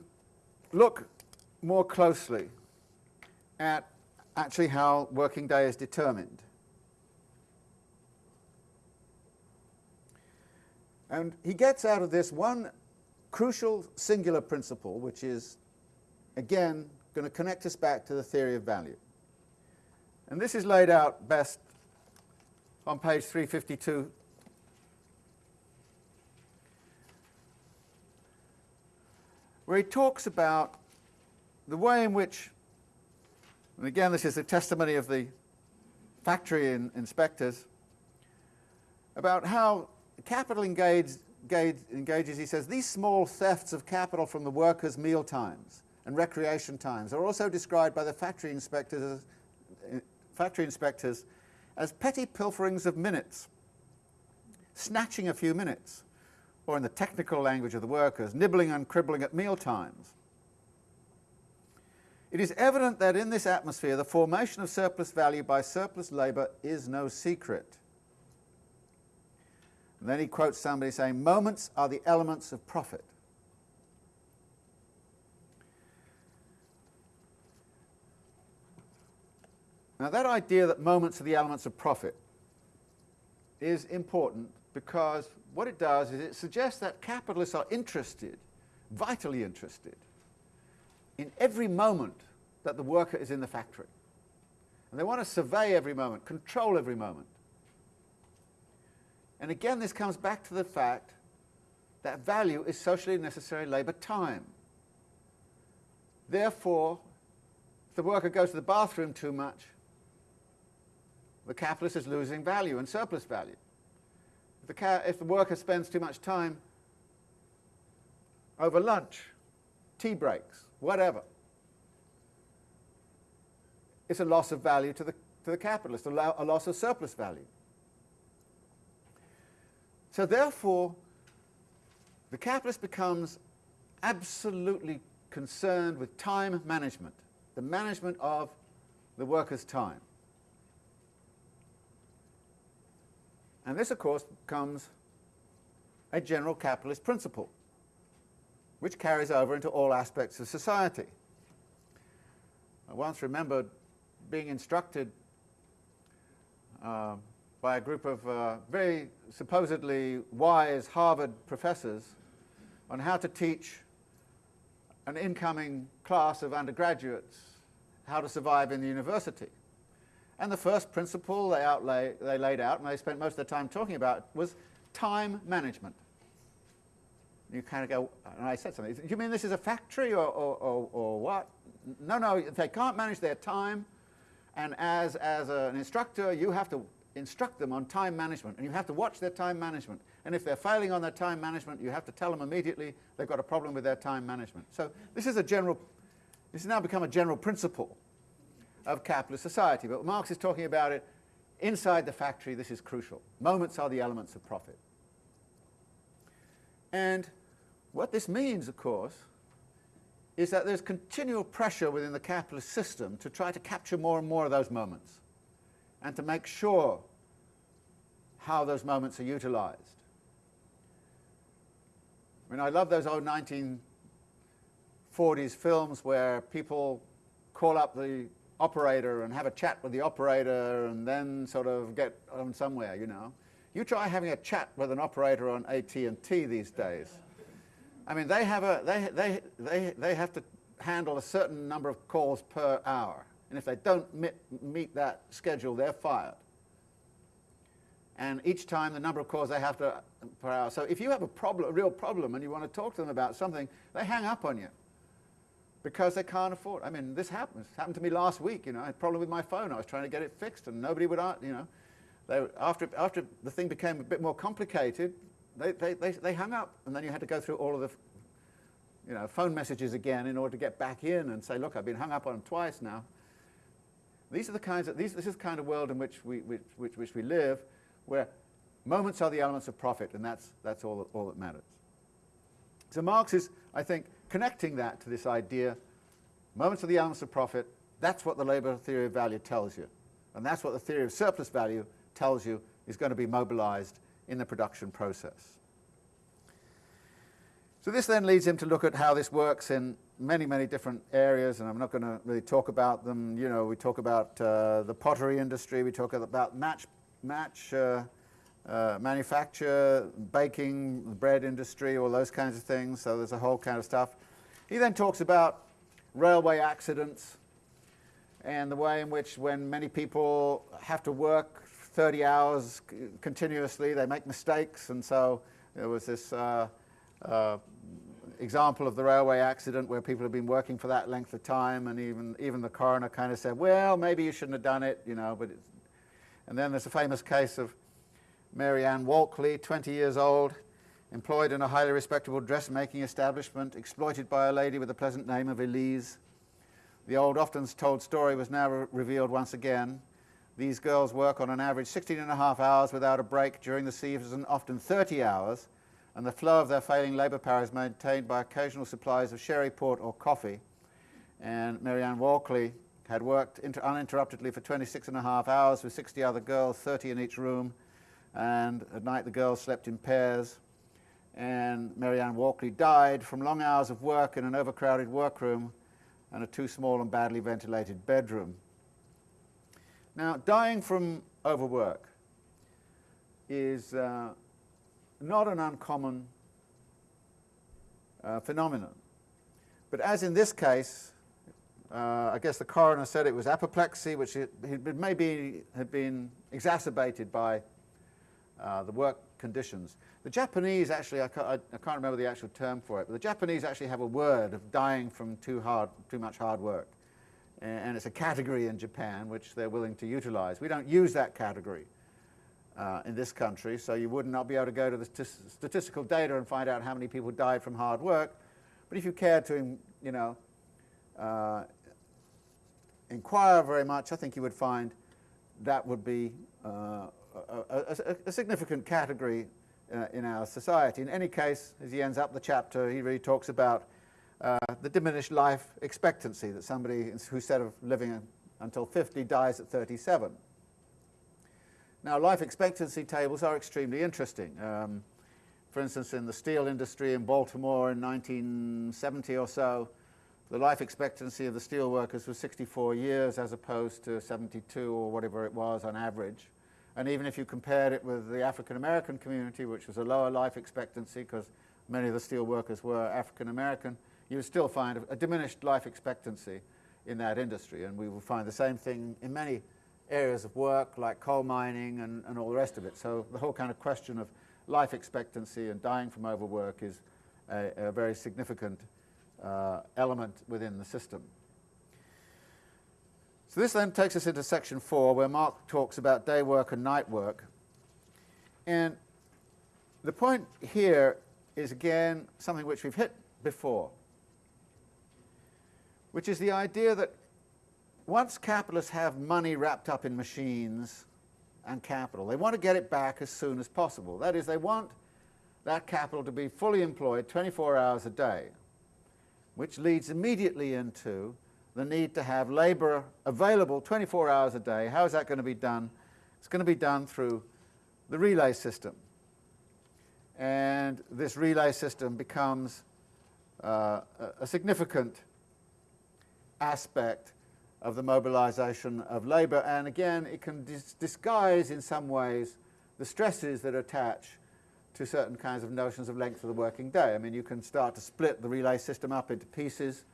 look more closely at actually how working day is determined. And he gets out of this one crucial singular principle, which is, again, going to connect us back to the theory of value. And this is laid out best on page 352 where he talks about the way in which, and again this is the testimony of the factory in, inspectors, about how capital engage, engage, engages, he says, these small thefts of capital from the workers' meal times and recreation times are also described by the factory inspectors as, factory inspectors as petty pilferings of minutes, snatching a few minutes, or in the technical language of the workers, nibbling and cribbling at meal times. It is evident that in this atmosphere the formation of surplus value by surplus labour is no secret. And then he quotes somebody saying, moments are the elements of profit. Now that idea that moments are the elements of profit is important because what it does is it suggests that capitalists are interested, vitally interested, in every moment that the worker is in the factory. And they want to survey every moment, control every moment. And again, this comes back to the fact that value is socially necessary labour time. Therefore, if the worker goes to the bathroom too much, the capitalist is losing value and surplus value the, if the worker spends too much time over lunch, tea breaks, whatever. It's a loss of value to the, to the capitalist, a, lo a loss of surplus value. So therefore, the capitalist becomes absolutely concerned with time management, the management of the worker's time. And this, of course, becomes a general capitalist principle, which carries over into all aspects of society. I once remembered being instructed uh, by a group of uh, very supposedly wise Harvard professors on how to teach an incoming class of undergraduates how to survive in the university. And the first principle they, outlay, they laid out, and they spent most of their time talking about, was time management. You kind of go, and I said something, do you mean this is a factory or, or, or, or what? No, no, they can't manage their time, and as, as an instructor, you have to instruct them on time management, and you have to watch their time management. And if they're failing on their time management, you have to tell them immediately they've got a problem with their time management. So this is a general, this has now become a general principle of capitalist society. But Marx is talking about it inside the factory, this is crucial. Moments are the elements of profit. And what this means, of course, is that there's continual pressure within the capitalist system to try to capture more and more of those moments and to make sure how those moments are utilized. I mean, I love those old 1940s films where people call up the operator and have a chat with the operator and then sort of get on somewhere, you know. You try having a chat with an operator on AT&T these days. I mean, they have, a, they, they, they, they have to handle a certain number of calls per hour. And if they don't meet, meet that schedule, they're fired. And each time the number of calls they have to per hour. So if you have a problem, a real problem, and you want to talk to them about something, they hang up on you because they can't afford. I mean, this happens. It happened to me last week. You know, I had a problem with my phone. I was trying to get it fixed, and nobody would. Uh, you know, they, after after the thing became a bit more complicated, they, they, they, they hung up, and then you had to go through all of the you know, phone messages again in order to get back in and say, look, I've been hung up on twice now. These are the kinds of, these, this is the kind of world in which we, which, which, which we live, where moments are the elements of profit, and that's, that's all, all that matters. So Marx is, I think, connecting that to this idea, moments of the elements of profit, that's what the labour theory of value tells you. And that's what the theory of surplus value tells you is going to be mobilized in the production process. So this then leads him to look at how this works in many, many different areas, and I'm not going to really talk about them. You know, we talk about uh, the pottery industry, we talk about match, match uh, uh, manufacture, baking, the bread industry, all those kinds of things. So there's a whole kind of stuff. He then talks about railway accidents and the way in which when many people have to work 30 hours continuously, they make mistakes, and so there was this uh, uh, example of the railway accident where people have been working for that length of time and even, even the coroner kind of said, well, maybe you shouldn't have done it, you know, but and then there's a famous case of Mary Ann Walkley, 20 years old, employed in a highly respectable dressmaking establishment, exploited by a lady with the pleasant name of Elise. The old often told story was now re revealed once again. These girls work on an average 16 and a half hours without a break during the season, often 30 hours, and the flow of their failing labour power is maintained by occasional supplies of sherry, port or coffee. And Mary Ann Walkley had worked uninterruptedly for 26 and a half hours with 60 other girls, 30 in each room, and at night the girls slept in pairs. And Mary Ann Walkley died from long hours of work in an overcrowded workroom and a too small and badly ventilated bedroom. Now, dying from overwork is uh, not an uncommon uh, phenomenon. But as in this case, uh, I guess the coroner said it was apoplexy, which it, it maybe had been exacerbated by uh, the work conditions. The Japanese actually, I can't, I can't, remember the actual term for it, but the Japanese actually have a word of dying from too, hard, too much hard work. And, and it's a category in Japan which they're willing to utilize. We don't use that category uh, in this country, so you would not be able to go to the statistical data and find out how many people died from hard work. But if you cared to, you know, uh, inquire very much, I think you would find that would be uh, a, a, a, significant category uh, in our society. In any case, as he ends up the chapter, he really talks about uh, the diminished life expectancy, that somebody who instead of living until 50 dies at 37. Now, life expectancy tables are extremely interesting. Um, for instance, in the steel industry in Baltimore in 1970 or so, the life expectancy of the steel workers was 64 years as opposed to 72 or whatever it was on average. And even if you compared it with the African American community, which was a lower life expectancy because many of the steel workers were African American, you would still find a, a, diminished life expectancy in that industry. And we will find the same thing in many areas of work like coal mining and, and all the rest of it. So the whole kind of question of life expectancy and dying from overwork is a, a very significant uh, element within the system. So this then takes us into section four, where Mark talks about day work and night work. And the point here is, again, something which we've hit before, which is the idea that once capitalists have money wrapped up in machines and capital, they want to get it back as soon as possible. That is, they want that capital to be fully employed 24 hours a day, which leads immediately into the need to have labour available 24 hours a day. How is that going to be done? It's going to be done through the relay system. And this relay system becomes uh, a significant aspect of the mobilization of labour. And again, it can dis disguise in some ways the stresses that attach to certain kinds of notions of length of the working day. I mean, you can start to split the relay system up into pieces.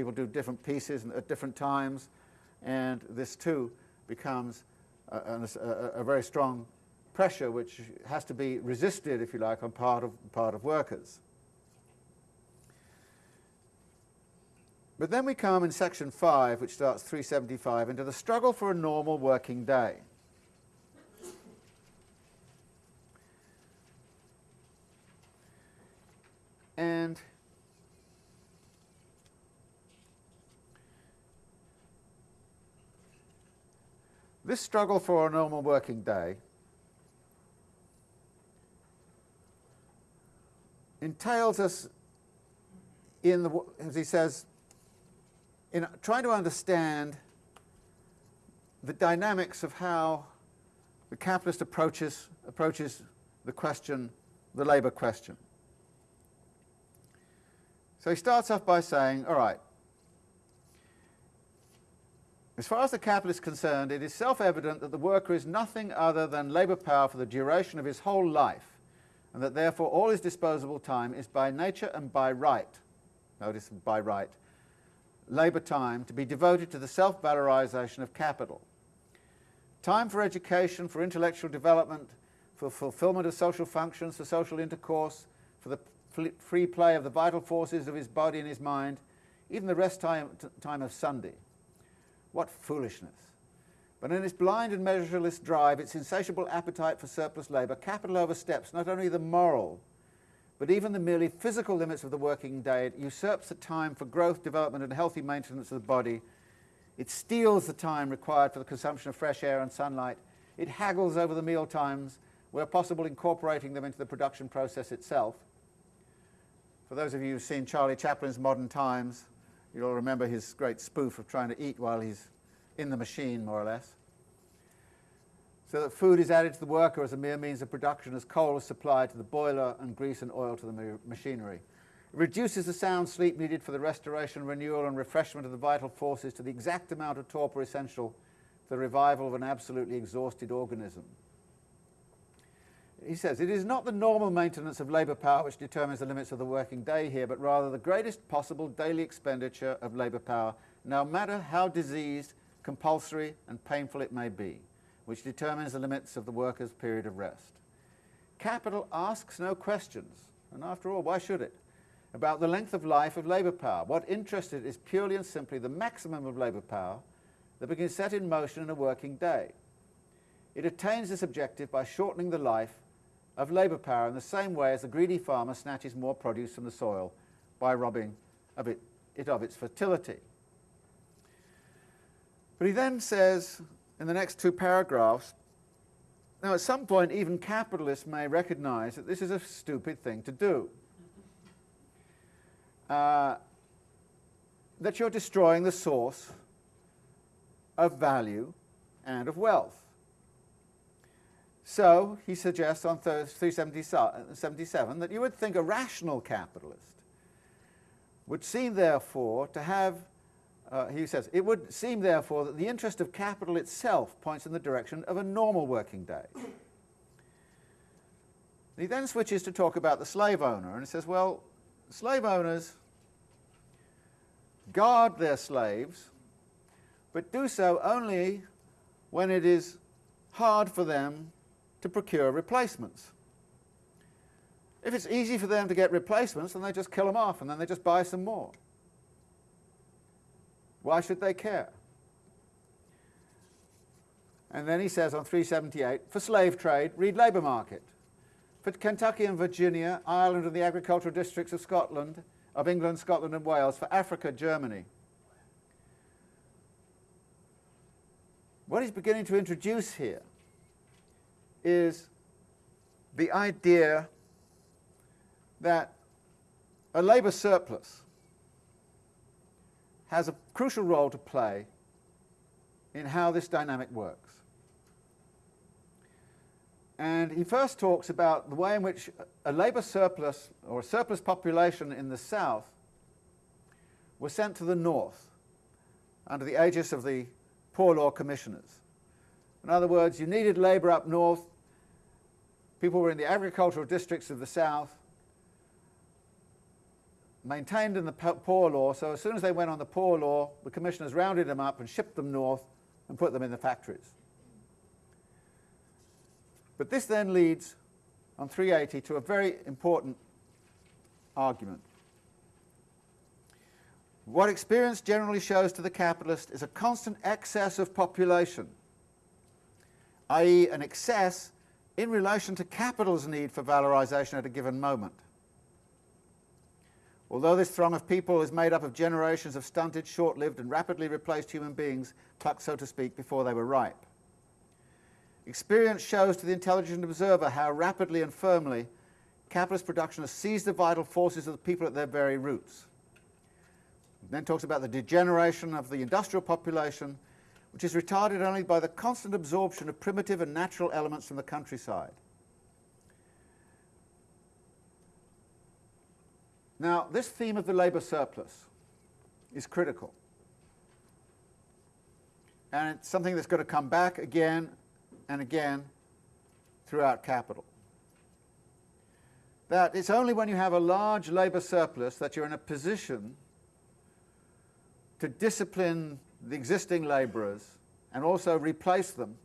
People do different pieces at different times. And this, too, becomes a, a, a very strong pressure which has to be resisted, if you like, on part of, part of workers. But then we come in section 5, which starts 375, into the struggle for a normal working day. And this struggle for a normal working day entails us in the, as he says, in trying to understand the dynamics of how the capitalist approaches, approaches the question, the labour question. So he starts off by saying, all right, as far as the capitalist is concerned, it is self-evident that the worker is nothing other than labour power for the duration of his whole life, and that therefore all his disposable time is by nature and by right, notice by right, labour time to be devoted to the self-valorisation of capital. Time for education, for intellectual development, for fulfilment of social functions, for social intercourse, for the free play of the vital forces of his body and his mind, even the rest time, time of Sunday. What foolishness! But in its blind and measureless drive, its insatiable appetite for surplus labour, capital oversteps not only the moral, but even the merely physical limits of the working day, it usurps the time for growth, development and healthy maintenance of the body. It steals the time required for the consumption of fresh air and sunlight. It haggles over the meal times, where possible incorporating them into the production process itself. For those of you who've seen Charlie Chaplin's Modern Times, you'll remember his great spoof of trying to eat while he's in the machine, more or less so that food is added to the worker as a mere means of production as coal is supplied to the boiler and grease and oil to the machinery. It reduces the sound sleep needed for the restoration, renewal and refreshment of the vital forces to the exact amount of torpor essential for the revival of an absolutely exhausted organism. He says, it is not the normal maintenance of labour power which determines the limits of the working day here, but rather the greatest possible daily expenditure of labour power, no matter how diseased, compulsory and painful it may be which determines the limits of the worker's period of rest. Capital asks no questions, and after all, why should it, about the length of life of labour power. What interests it is purely and simply the maximum of labour power that can be set in motion in a working day. It attains this objective by shortening the life of labour power in the same way as the greedy farmer snatches more produce from the soil by robbing of it, it of its fertility. But he then says in the next two paragraphs, now at some point even capitalists may recognize that this is a stupid thing to do. Uh, that you're destroying the source of value and of wealth. So he suggests on 377 that you would think a rational capitalist would seem therefore to have, uh, he says, it would seem therefore that the interest of capital itself points in the direction of a normal working day. He then switches to talk about the slave owner and he says, well, slave owners guard their slaves, but do so only when it is hard for them to procure replacements. If it's easy for them to get replacements, then they just kill them off and then they just buy some more. Why should they care? And then he says on 378, for slave trade, read labour market. For Kentucky and Virginia, Ireland and the agricultural districts of Scotland, of England, Scotland and Wales, for Africa, Germany. What he's beginning to introduce here is the idea that a labour surplus has a crucial role to play in how this dynamic works. And he first talks about the way in which a labour surplus or a surplus population in the south was sent to the north under the aegis of the Poor Law Commissioners. In other words, you needed labour up north, people were in the agricultural districts of the south, maintained in the poor law, so as soon as they went on the poor law, the commissioners rounded them up and shipped them north and put them in the factories. But this then leads on 380 to a very important argument. What experience generally shows to the capitalist is a constant excess of population, i.e. an excess in relation to capital's need for valorization at a given moment. Although this throng of people is made up of generations of stunted, short-lived and rapidly replaced human beings, plucked, so to speak, before they were ripe. Experience shows to the intelligent observer how rapidly and firmly capitalist production has seized the vital forces of the people at their very roots. It then talks about the degeneration of the industrial population, which is retarded only by the constant absorption of primitive and natural elements from the countryside. Now, this theme of the labour surplus is critical. And it's something that's going to come back again and again throughout capital. That it's only when you have a large labour surplus that you're in a position to discipline the existing labourers and also replace them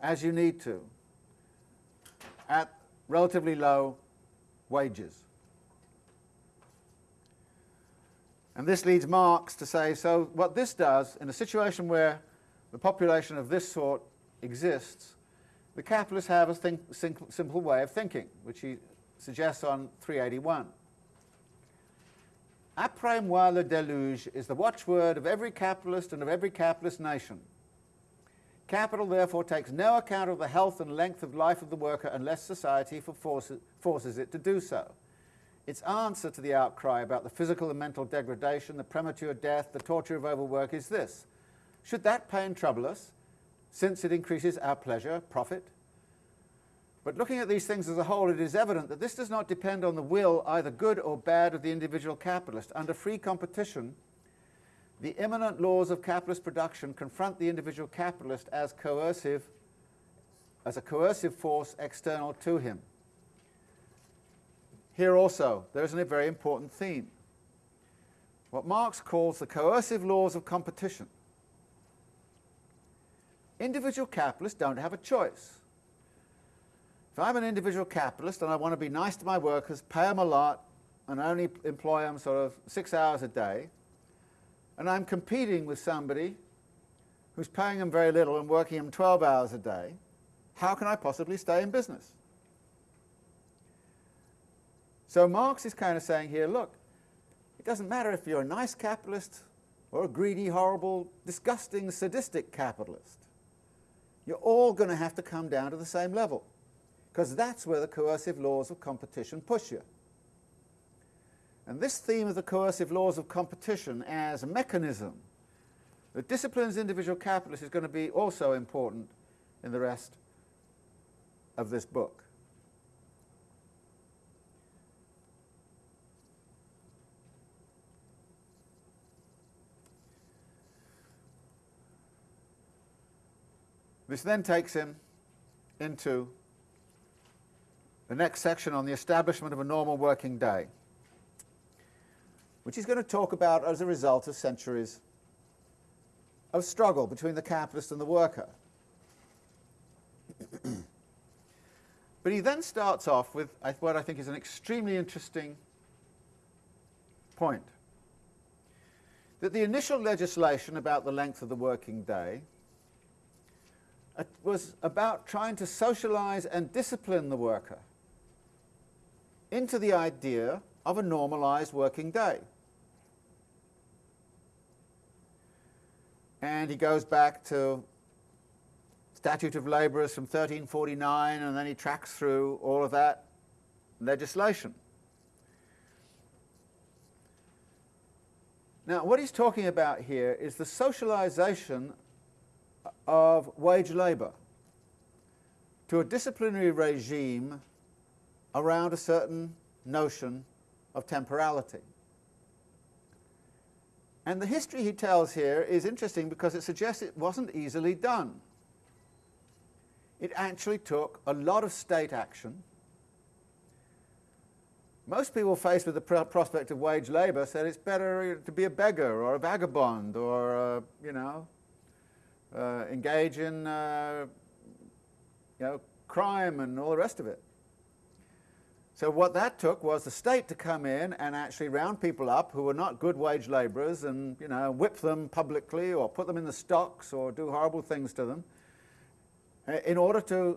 as you need to at relatively low wages. And this leads Marx to say, so what this does, in a situation where the population of this sort exists, the capitalists have a simple way of thinking, which he suggests on 381. Après moi le déluge is the watchword of every capitalist and of every capitalist nation. Capital therefore takes no account of the health and length of life of the worker unless society forces, forces it to do so. Its answer to the outcry about the physical and mental degradation, the premature death, the torture of overwork is this. Should that pain trouble us, since it increases our pleasure, profit? But looking at these things as a whole, it is evident that this does not depend on the will, either good or bad, of the individual capitalist. Under free competition, the immanent laws of capitalist production confront the individual capitalist as coercive, as a coercive force external to him. Here also, there is a very important theme. What Marx calls the coercive laws of competition. Individual capitalists don't have a choice. If I'm an individual capitalist and I want to be nice to my workers, pay them a lot, and only employ them sort of six hours a day, and I'm competing with somebody who's paying them very little and working them 12 hours a day, how can I possibly stay in business? So Marx is kind of saying here, look, it doesn't matter if you're a nice capitalist or a greedy, horrible, disgusting, sadistic capitalist. You're all going to have to come down to the same level because that's where the coercive laws of competition push you. And this theme of the coercive laws of competition as a mechanism that disciplines individual capitalists is going to be also important in the rest of this book. This then takes him into the next section on the establishment of a normal working day, which he's going to talk about as a result of centuries of struggle between the capitalist and the worker. but he then starts off with what I think is an extremely interesting point. That the initial legislation about the length of the working day uh, was about trying to socialize and discipline the worker into the idea of a normalized working day. And he goes back to Statute of Labourers from 1349, and then he tracks through all of that legislation. Now, what he's talking about here is the socialization of wage labour to a disciplinary regime around a certain notion of temporality. And the history he tells here is interesting because it suggests it wasn't easily done. It actually took a lot of state action. Most people faced with the prospect of wage labour said it's better to be a beggar or a vagabond or, uh, you know, uh, engage in uh, you know, crime and all the rest of it. So what that took was the state to come in and actually round people up who were not good wage labourers and you know whip them publicly or put them in the stocks or do horrible things to them uh, in order to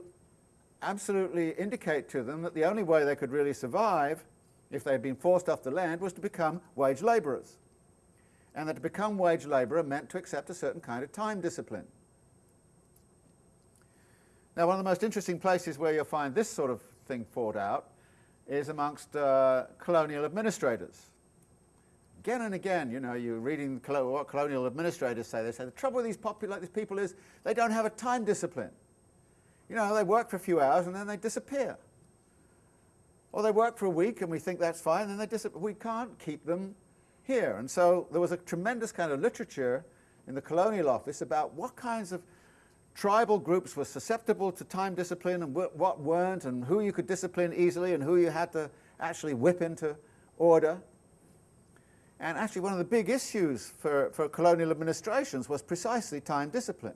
absolutely indicate to them that the only way they could really survive if they had been forced off the land was to become wage labourers and that to become wage labourer meant to accept a certain kind of time discipline. Now one of the most interesting places where you'll find this sort of thing fought out is amongst uh, colonial administrators. Again and again, you know, you're reading what colonial administrators say. They say the trouble with these, these people is they don't have a time discipline. You know, they work for a few hours and then they disappear. Or they work for a week and we think that's fine, and then they disappear. We can't keep them here. And so there was a tremendous kind of literature in the colonial office about what kinds of tribal groups were susceptible to time discipline and what weren't, and who you could discipline easily and who you had to actually whip into order. And actually one of the big issues for, for colonial administrations was precisely time discipline.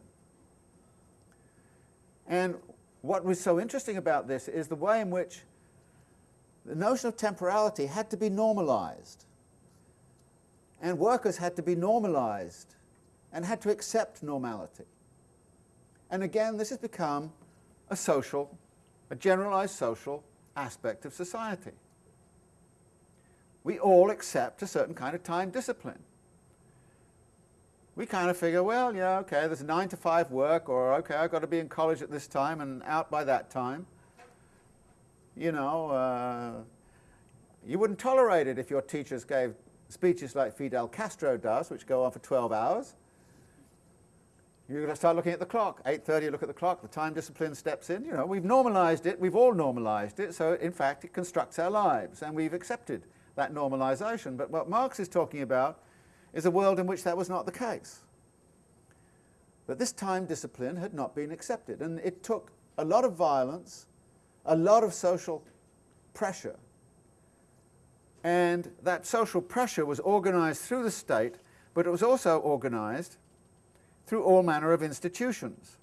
And what was so interesting about this is the way in which the notion of temporality had to be normalized and workers had to be normalized and had to accept normality. And again, this has become a social, a generalized social aspect of society. We all accept a certain kind of time discipline. We kind of figure, well, yeah, okay, there's nine to five work, or okay, I've got to be in college at this time and out by that time. You know, uh, you wouldn't tolerate it if your teachers gave speeches like Fidel Castro does, which go on for 12 hours, you're going to start looking at the clock. 8.30, you look at the clock, the time discipline steps in. You know, we've normalized it, we've all normalized it, so in fact it constructs our lives, and we've accepted that normalization. But what Marx is talking about is a world in which that was not the case. That this time discipline had not been accepted, and it took a lot of violence, a lot of social pressure and that social pressure was organized through the state, but it was also organized through all manner of institutions.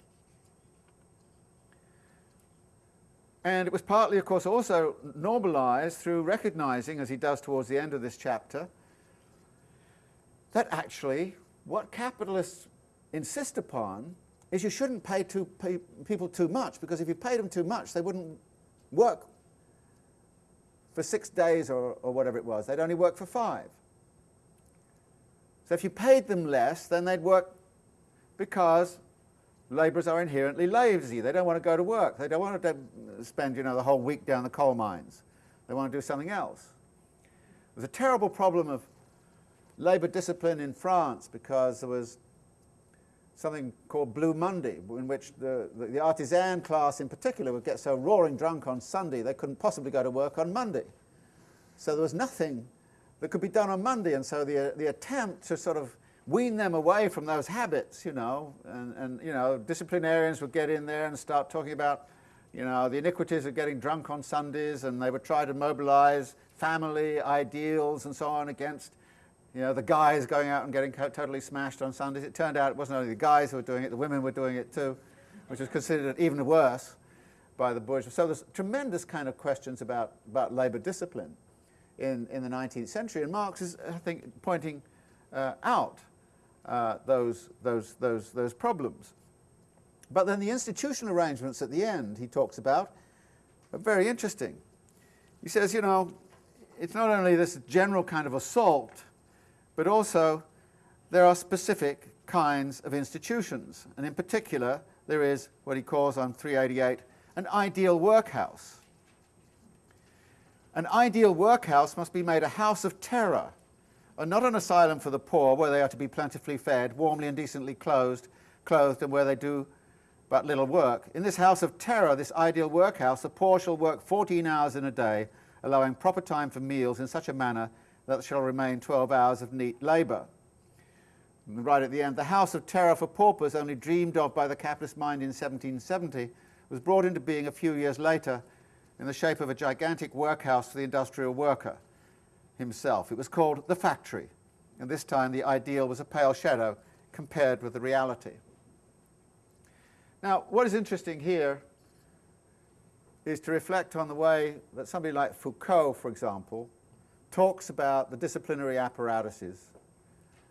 And it was partly, of course, also normalized through recognizing, as he does towards the end of this chapter, that actually what capitalists insist upon is you shouldn't pay, too, pay people too much, because if you paid them too much, they wouldn't work for six days or, or whatever it was. They'd only work for five. So if you paid them less, then they'd work because labourers are inherently lazy. They don't want to go to work. They don't want to spend you know, the whole week down the coal mines. They want to do something else. There's a terrible problem of labour discipline in France because there was something called Blue Monday, in which the, the, the, artisan class in particular would get so roaring drunk on Sunday they couldn't possibly go to work on Monday. So there was nothing that could be done on Monday, and so the, the attempt to sort of wean them away from those habits, you know, and, and you know, disciplinarians would get in there and start talking about, you know, the iniquities of getting drunk on Sundays, and they would try to mobilize family ideals and so on against you know, the guys going out and getting totally smashed on Sundays. It turned out it wasn't only the guys who were doing it, the women were doing it too, which was considered even worse by the bourgeois. So there's tremendous kind of questions about, about labour discipline in, in the 19th century, and Marx is, I think, pointing uh, out uh, those, those, those, those problems. But then the institutional arrangements at the end he talks about are very interesting. He says, you know, it's not only this general kind of assault but also there are specific kinds of institutions, and in particular there is what he calls on 388 an ideal workhouse. An ideal workhouse must be made a house of terror, and not an asylum for the poor where they are to be plentifully fed, warmly and decently clothed, clothed and where they do but little work. In this house of terror, this ideal workhouse, the poor shall work 14 hours in a day, allowing proper time for meals in such a manner that shall remain 12 hours of neat labour. Right at the end, the House of Terror for Paupers, only dreamed of by the capitalist mind in 1770, was brought into being a few years later in the shape of a gigantic workhouse for the industrial worker himself. It was called the factory, and this time the ideal was a pale shadow compared with the reality. Now, what is interesting here is to reflect on the way that somebody like Foucault, for example, talks about the disciplinary apparatuses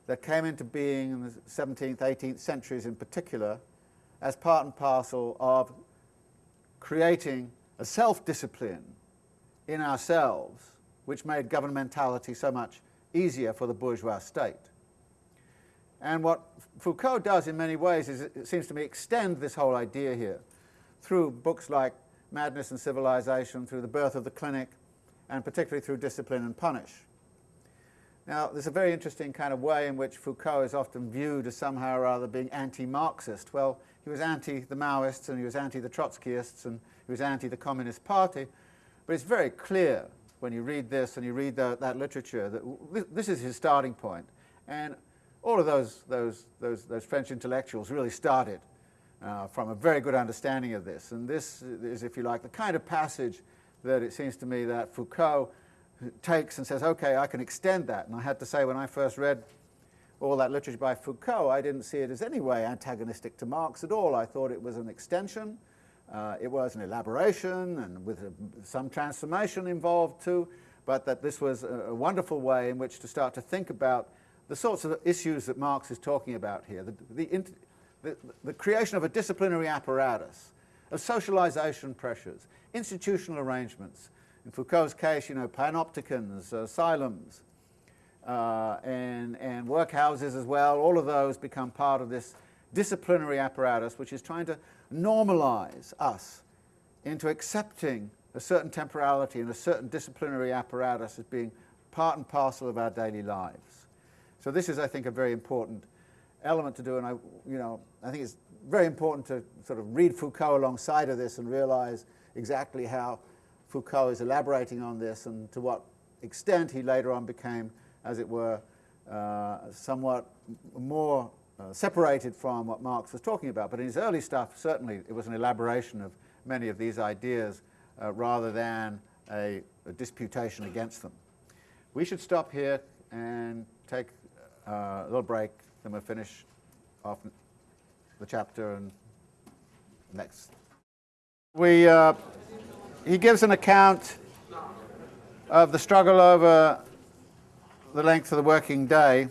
that came into being in the 17th, 18th centuries in particular as part and parcel of creating a self-discipline in ourselves which made governmentality so much easier for the bourgeois state. And what Foucault does in many ways is, it seems to me, extend this whole idea here through books like Madness and Civilization, through The Birth of the Clinic, and particularly through discipline and punish. Now, there's a very interesting kind of way in which Foucault is often viewed as somehow or other being anti-Marxist. Well, he was anti the Maoists and he was anti the Trotskyists and he was anti the Communist Party, but it's very clear when you read this and you read the, that literature that this is his starting point. And all of those, those, those, those French intellectuals really started uh, from a very good understanding of this. And this is, if you like, the kind of passage that it seems to me that Foucault takes and says, okay, I can extend that. And I had to say, when I first read all that literature by Foucault, I didn't see it as any way antagonistic to Marx at all. I thought it was an extension, uh, it was an elaboration, and with a, some transformation involved too, but that this was a, a, wonderful way in which to start to think about the sorts of issues that Marx is talking about here, the, the, the, the creation of a disciplinary apparatus, of socialization pressures, institutional arrangements. In Foucault's case, you know, panopticons, asylums, uh, and, and workhouses as well, all of those become part of this disciplinary apparatus which is trying to normalize us into accepting a certain temporality and a certain disciplinary apparatus as being part and parcel of our daily lives. So this is, I think, a very important element to do, and I, you know, I think it's very important to sort of read Foucault alongside of this and realize exactly how Foucault is elaborating on this and to what extent he later on became, as it were, uh, somewhat more uh, separated from what Marx was talking about. But in his early stuff, certainly it was an elaboration of many of these ideas uh, rather than a, a, disputation against them. We should stop here and take uh, a little break, then we'll finish off the chapter and next. We, uh, he gives an account of the struggle over the length of the working day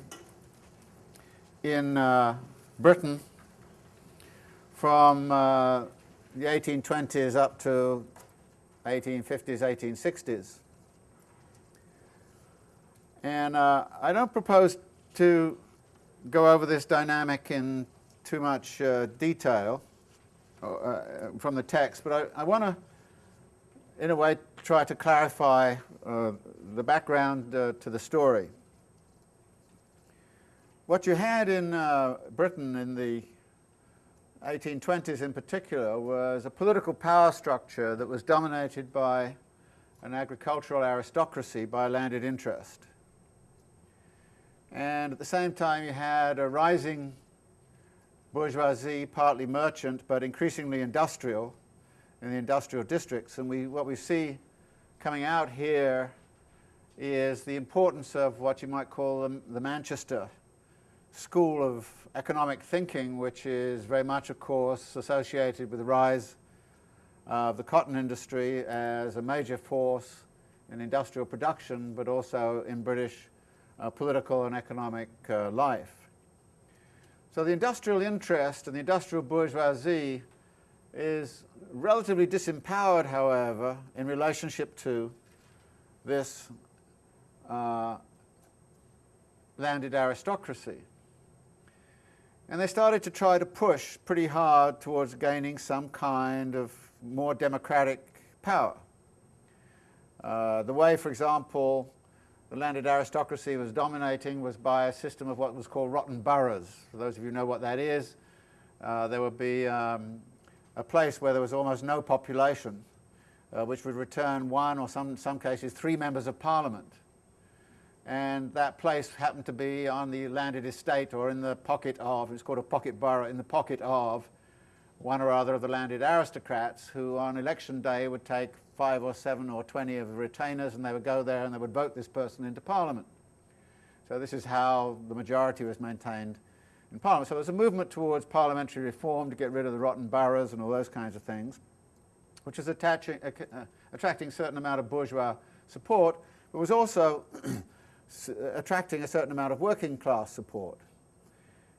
in uh, Britain from uh, the 1820s up to 1850s, 1860s. And uh, I don't propose to go over this dynamic in too much uh, detail uh, from the text, but I, I want to, in a way, try to clarify uh, the background uh, to the story. What you had in uh, Britain in the 1820s in particular was a political power structure that was dominated by an agricultural aristocracy, by landed interest. And at the same time you had a rising bourgeoisie, partly merchant, but increasingly industrial in the industrial districts. And we, what we see coming out here is the importance of what you might call the, the Manchester school of economic thinking, which is very much, of course, associated with the rise of the cotton industry as a major force in industrial production, but also in British uh, political and economic uh, life. So the industrial interest and the industrial bourgeoisie is relatively disempowered, however, in relationship to this uh, landed aristocracy. And they started to try to push pretty hard towards gaining some kind of more democratic power. Uh, the way, for example, the landed aristocracy was dominating was by a system of what was called rotten boroughs. For those of you who know what that is, uh, there would be um, a place where there was almost no population, uh, which would return one or some, some cases three members of parliament. And that place happened to be on the landed estate or in the pocket of, it's called a pocket borough, in the pocket of one or other of the landed aristocrats who on election day would take five or seven or 20 of the retainers and they would go there and they would vote this person into Parliament. So this is how the majority was maintained in Parliament. So there's a movement towards parliamentary reform to get rid of the rotten boroughs and all those kinds of things, which is attaching, uh attracting a certain amount of bourgeois support, but was also attracting a certain amount of working class support.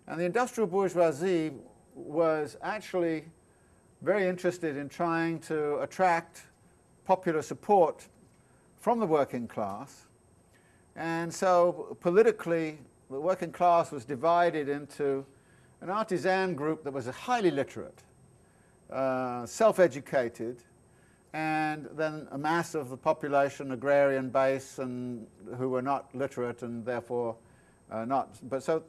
And the industrial bourgeoisie was actually very interested in trying to attract popular support from the working class. And so politically, the working class was divided into an artisan group that was highly literate, uh, self-educated, and then a mass of the population, agrarian base, and who were not literate and therefore uh, not. But so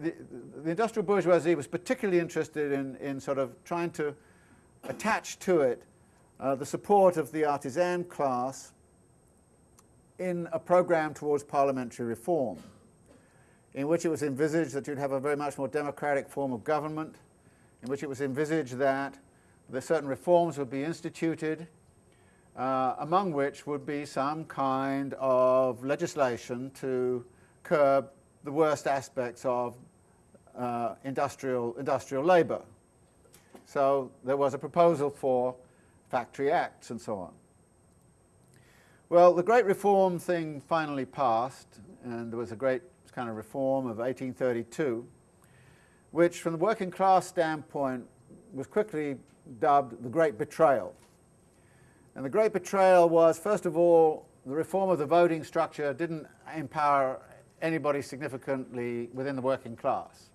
the, the, industrial bourgeoisie was particularly interested in, in sort of trying to attach to it uh, the support of the artisan class in a program towards parliamentary reform, in which it was envisaged that you'd have a very much more democratic form of government, in which it was envisaged that the certain reforms would be instituted, uh, among which would be some kind of legislation to curb the worst aspects of uh, industrial, industrial labour. So there was a proposal for Factory Acts and so on. Well, the Great Reform thing finally passed, and there was a great kind of reform of 1832, which from the working class standpoint was quickly dubbed the Great Betrayal. And the Great Betrayal was, first of all, the reform of the voting structure didn't empower anybody significantly within the working class.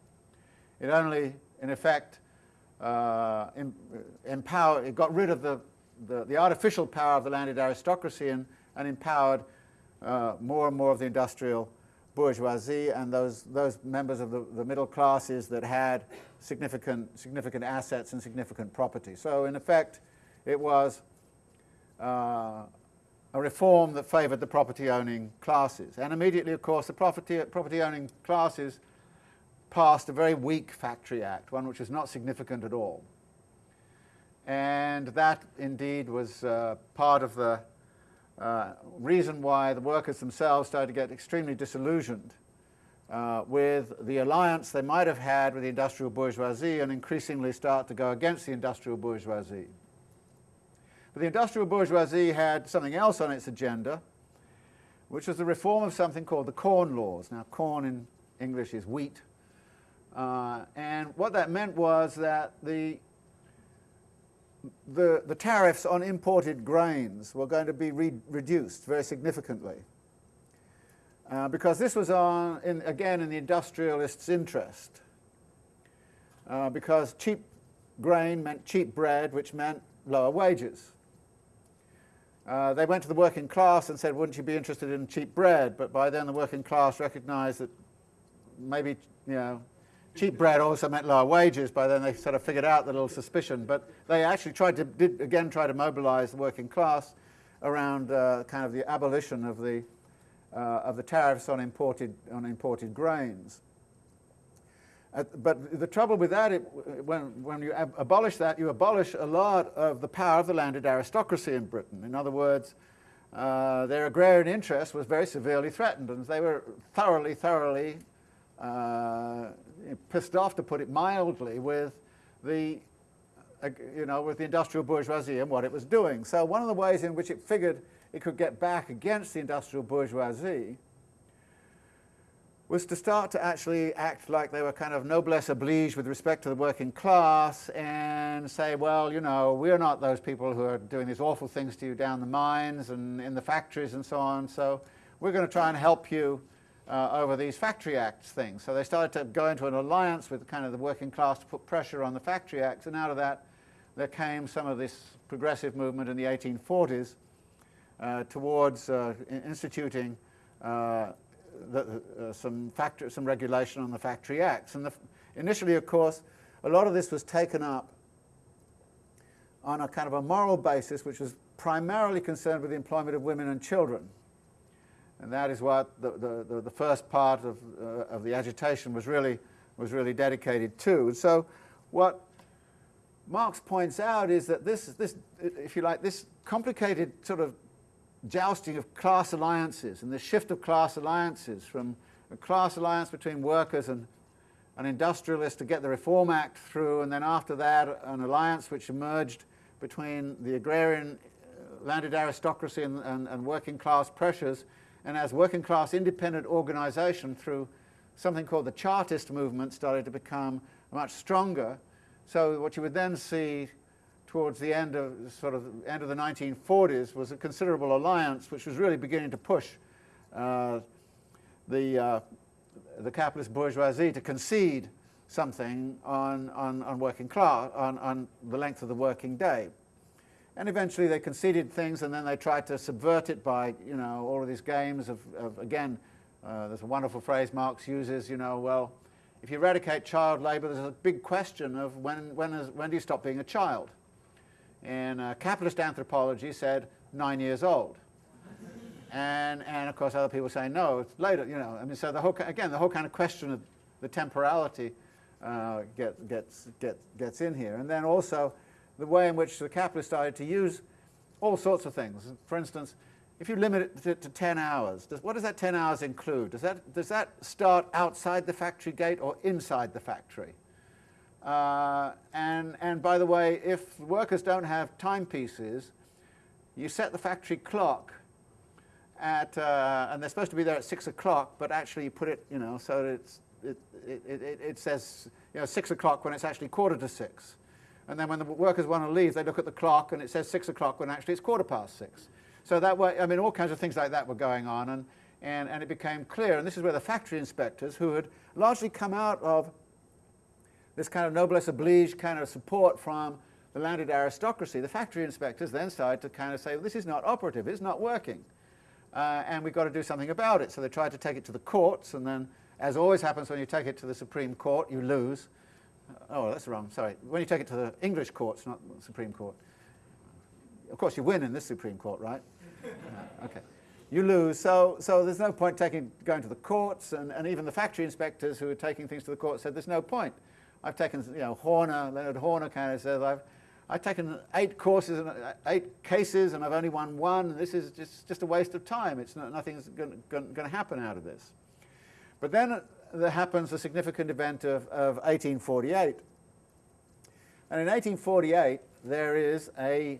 It only, in effect, uh, empowered, it got rid of the, the, the, artificial power of the landed aristocracy and, and empowered uh, more and more of the industrial bourgeoisie and those, those members of the, the middle classes that had significant, significant assets and significant property. So in effect, it was uh, a reform that favoured the property-owning classes. And immediately, of course, the property-owning classes passed a very weak Factory Act, one which was not significant at all. And that indeed was uh, part of the uh, reason why the workers themselves started to get extremely disillusioned uh, with the alliance they might have had with the industrial bourgeoisie and increasingly start to go against the industrial bourgeoisie. But the industrial bourgeoisie had something else on its agenda, which was the reform of something called the Corn Laws. Now, corn in English is wheat, uh, and what that meant was that the, the, the, tariffs on imported grains were going to be re reduced very significantly. uh, because this was on, in, again in the industrialists' interest. Uh, because cheap grain meant cheap bread, which meant lower wages. Uh, they went to the working class and said, wouldn't you be interested in cheap bread? But by then the working class recognized that maybe, you know, cheap bread also meant lower wages. By then they sort of figured out the little suspicion. But they actually tried to, did again try to mobilize the working class around uh, kind of the abolition of the, uh, of the tariffs on imported, on imported grains. Uh, but the trouble with that, it, when, when you ab abolish that, you abolish a lot of the power of the landed aristocracy in Britain. In other words, uh, their agrarian interest was very severely threatened, and they were thoroughly, thoroughly uh, pissed off, to put it mildly, with the, uh, you know, with the industrial bourgeoisie and what it was doing. So one of the ways in which it figured it could get back against the industrial bourgeoisie was to start to actually act like they were kind of noblesse oblige with respect to the working class and say, well, you know, we're not those people who are doing these awful things to you down the mines and in the factories and so on, so we're going to try and help you uh, over these Factory Acts things. So they started to go into an alliance with kind of the working class to put pressure on the Factory Acts, and out of that there came some of this progressive movement in the 1840s uh, towards uh, instituting uh, the, uh, some, factor, some regulation on the Factory Acts. And the, initially, of course, a lot of this was taken up on a kind of a moral basis, which was primarily concerned with the employment of women and children. And that is what the, the, the first part of, uh, of the agitation was really, was really dedicated to. And So what Marx points out is that this, this, if you like, this complicated sort of jousting of class alliances and the shift of class alliances from a class alliance between workers and, and industrialists to get the Reform Act through, and then after that an alliance which emerged between the agrarian uh, landed aristocracy and, and, and working class pressures, and as working class independent organization through something called the Chartist movement started to become much stronger. So what you would then see towards the end of sort of end of the 1940s was a considerable alliance which was really beginning to push uh, the uh, the capitalist bourgeoisie to concede something on, on, on working class, on, on the length of the working day. And eventually they conceded things and then they tried to subvert it by, you know, all of these games of, of again, uh, there's a wonderful phrase Marx uses, you know, well, if you eradicate child labour, there's a big question of when, when, is, when do you stop being a child? in uh, capitalist anthropology said nine years old. and, and of course other people say no, it's later, you know. I mean, so the whole, again, the whole kind of question of the temporality uh, get, gets, get, gets in here. And then also the way in which the capitalists started to use all sorts of things. For instance, if you limit it to, to 10 hours, does, what does that 10 hours include? Does that, does that start outside the factory gate or inside the factory? Uh, and, and by the way, if workers don't have timepieces, you set the factory clock at, uh, and they're supposed to be there at 6 o'clock, but actually you put it, you know, so it's, it, it, it, it says, you know, 6 o'clock when it's actually quarter to 6. And then when the workers want to leave, they look at the clock and it says 6 o'clock when actually it's quarter past 6. So that way, I mean, all kinds of things like that were going on, and, and, and it became clear, and this is where the factory inspectors, who had largely come out of this kind of noblesse oblige kind of support from the landed aristocracy, the factory inspectors then started to kind of say, well, this is not operative, it's not working, uh, and we've got to do something about it. So they tried to take it to the courts, and then, as always happens when you take it to the Supreme Court, you lose. Oh, that's wrong, sorry. When you take it to the English courts, not the Supreme Court. Of course, you win in this Supreme Court, right? uh, okay. You lose, so, so there's no point taking, going to the courts, and, and even the factory inspectors who were taking things to the court said there's no point. I've taken, you know, Horner, Leonard Horner kind of says, I've, I've taken eight courses and uh, eight cases and I've only won one. And this is just, just a waste of time. It's not, nothing's going to happen out of this. But then there happens a significant event of, of 1848. And in 1848, there is a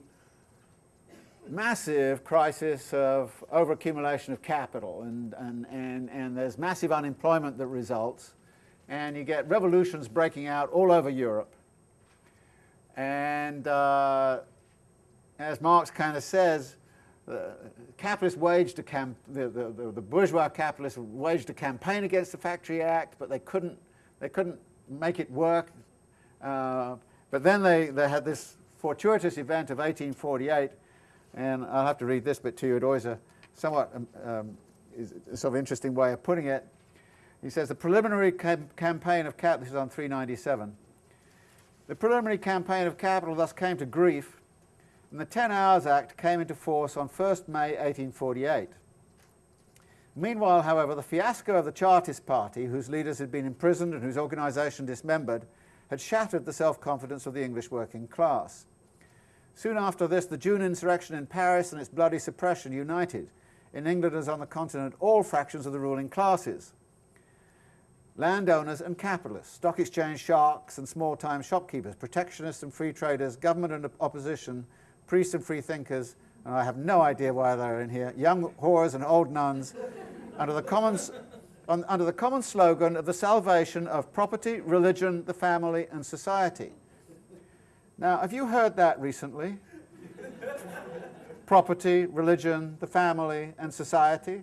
massive crisis of overaccumulation of capital, and, and, and, and there's massive unemployment that results and you get revolutions breaking out all over Europe. And uh, as Marx kind of says, the capitalists waged a camp, the, the, the, bourgeois capitalists waged a campaign against the Factory Act, but they couldn't, they couldn't make it work. Uh, but then they, they had this fortuitous event of 1848, and I'll have to read this bit to you. It always a somewhat um, um, is a sort of interesting way of putting it. He says the preliminary cam campaign of capital, this is on 397, the preliminary campaign of capital thus came to grief, and the Ten Hours Act came into force on 1st May 1848. Meanwhile, however, the fiasco of the Chartist Party, whose leaders had been imprisoned and whose organisation dismembered, had shattered the self-confidence of the English working class. Soon after this, the June insurrection in Paris and its bloody suppression united, in England as on the continent, all fractions of the ruling classes. Landowners and capitalists, stock exchange sharks and small-time shopkeepers, protectionists and free traders, government and opposition, priests and free thinkers, and I have no idea why they're in here, young whores and old nuns, under the common, on, under the common slogan of the salvation of property, religion, the family, and society. Now, have you heard that recently? property, religion, the family, and society.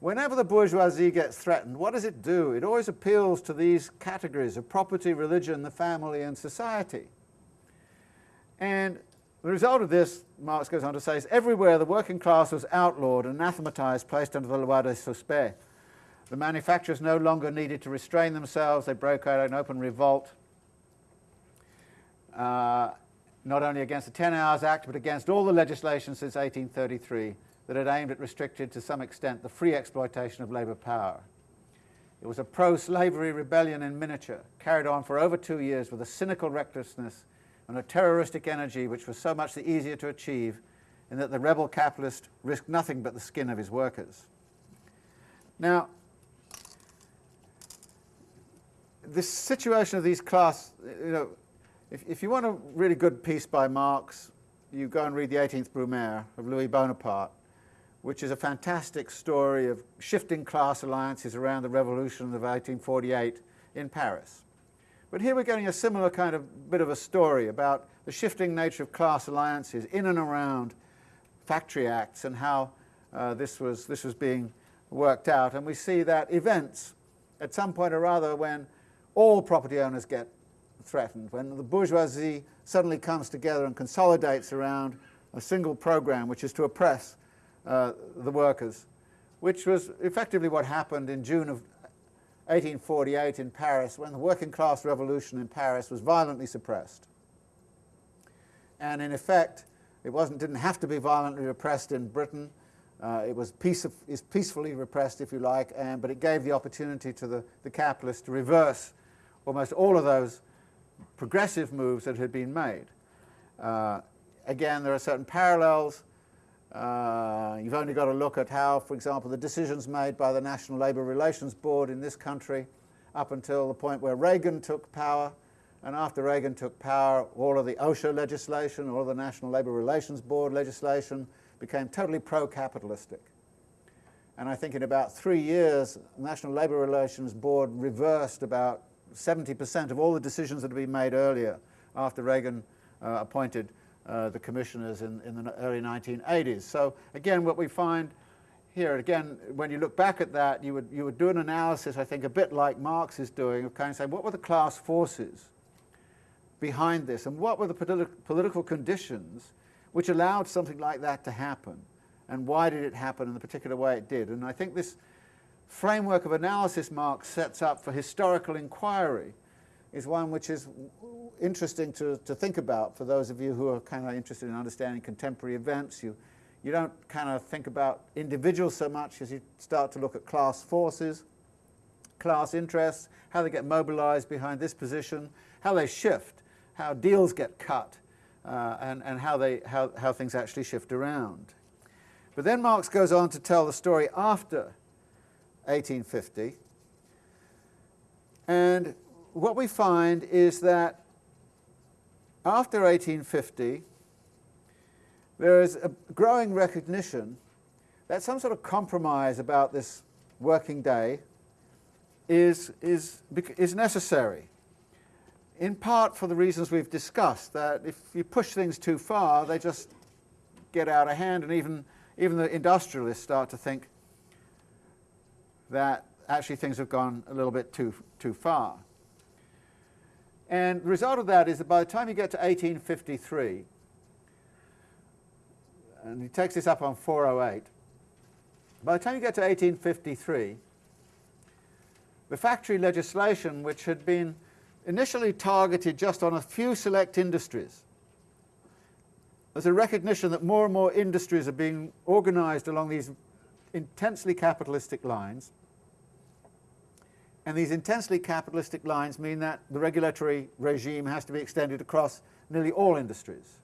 Whenever the bourgeoisie gets threatened, what does it do? It always appeals to these categories of property, religion, the family, and society. And the result of this, Marx goes on to say, is everywhere the working class was outlawed, anathematized, placed under the loi de suspect. The manufacturers no longer needed to restrain themselves. They broke out an open revolt. Uh, not only against the Ten Hours Act, but against all the legislation since 1833 that had aimed at restricting to some extent the free exploitation of labour power. It was a pro-slavery rebellion in miniature, carried on for over two years with a cynical recklessness and a terroristic energy which was so much the easier to achieve in that the rebel capitalist risked nothing but the skin of his workers. Now, this situation of these class, you know, if, if you want a really good piece by Marx, you go and read The 18th Brumaire of Louis Bonaparte, which is a fantastic story of shifting class alliances around the revolution of 1848 in Paris. But here we're getting a similar kind of bit of a story about the shifting nature of class alliances in and around factory acts and how uh, this, was, this was being worked out. And we see that events at some point or other when all property owners get threatened, when the bourgeoisie suddenly comes together and consolidates around a single program, which is to oppress uh, the workers, which was effectively what happened in June of 1848 in Paris, when the working class revolution in Paris was violently suppressed. And in effect, it wasn't, didn't have to be violently repressed in Britain. Uh, it was peace of, is peacefully repressed, if you like, and, but it gave the opportunity to the, the capitalists to reverse almost all of those progressive moves that had been made. Uh, again, there are certain parallels. Uh, you've only got to look at how, for example, the decisions made by the National Labour Relations Board in this country up until the point where Reagan took power, and after Reagan took power, all of the OSHA legislation, all of the National Labour Relations Board legislation became totally pro-capitalistic. And I think in about three years, the National Labour Relations Board reversed about 70% of all the decisions that had been made earlier after Reagan uh, appointed uh, the commissioners in, in the early 1980s. So again, what we find here, again, when you look back at that, you would, you would do an analysis, I think, a bit like Marx is doing, of kind of saying, what were the class forces behind this, and what were the politi political conditions which allowed something like that to happen, and why did it happen in the particular way it did? And I think this framework of analysis Marx sets up for historical inquiry is one which is interesting to, to think about for those of you who are kind of interested in understanding contemporary events. You, you don't kind of think about individuals so much as you start to look at class forces, class interests, how they get mobilized behind this position, how they shift, how deals get cut, uh, and, and how, they, how, how things actually shift around. But then Marx goes on to tell the story after 1850. And what we find is that after 1850, there is a growing recognition that some sort of compromise about this working day is, is, is necessary. In part for the reasons we've discussed, that if you push things too far, they just get out of hand, and even, even the industrialists start to think that actually things have gone a little bit too, too far. And the result of that is that by the time you get to 1853, and he takes this up on 408, by the time you get to 1853, the factory legislation, which had been initially targeted just on a few select industries, there's a recognition that more and more industries are being organized along these intensely capitalistic lines, and these intensely capitalistic lines mean that the regulatory regime has to be extended across nearly all industries.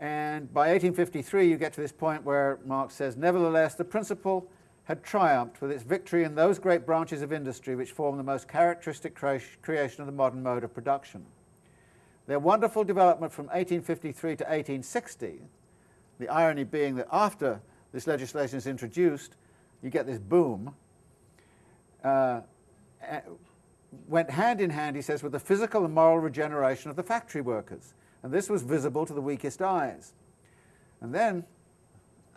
And by 1853 you get to this point where Marx says, nevertheless the principle had triumphed with its victory in those great branches of industry which form the most characteristic creation of the modern mode of production. Their wonderful development from 1853 to 1860, the irony being that after this legislation is introduced, you get this boom, uh, went hand in hand, he says, with the physical and moral regeneration of the factory workers. And this was visible to the weakest eyes. And then,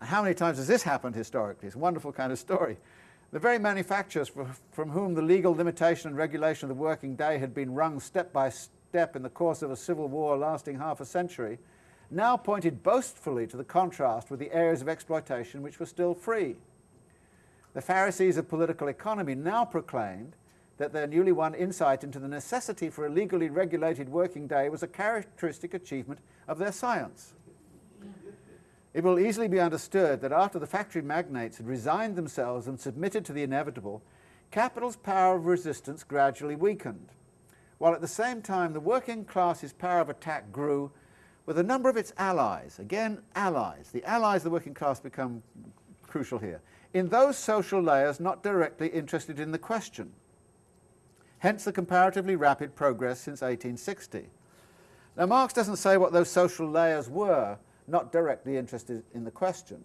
how many times has this happened historically? It's a wonderful kind of story. The very manufacturers from whom the legal limitation and regulation of the working day had been wrung step by step in the course of a civil war lasting half a century, now pointed boastfully to the contrast with the areas of exploitation which were still free. The Pharisees of political economy now proclaimed that their newly won insight into the necessity for a legally regulated working day was a characteristic achievement of their science. It will easily be understood that after the factory magnates had resigned themselves and submitted to the inevitable, capital's power of resistance gradually weakened, while at the same time the working class's power of attack grew with a number of its allies, again allies, the allies of the working class become crucial here, in those social layers not directly interested in the question. Hence the comparatively rapid progress since 1860. Now Marx doesn't say what those social layers were, not directly interested in the question.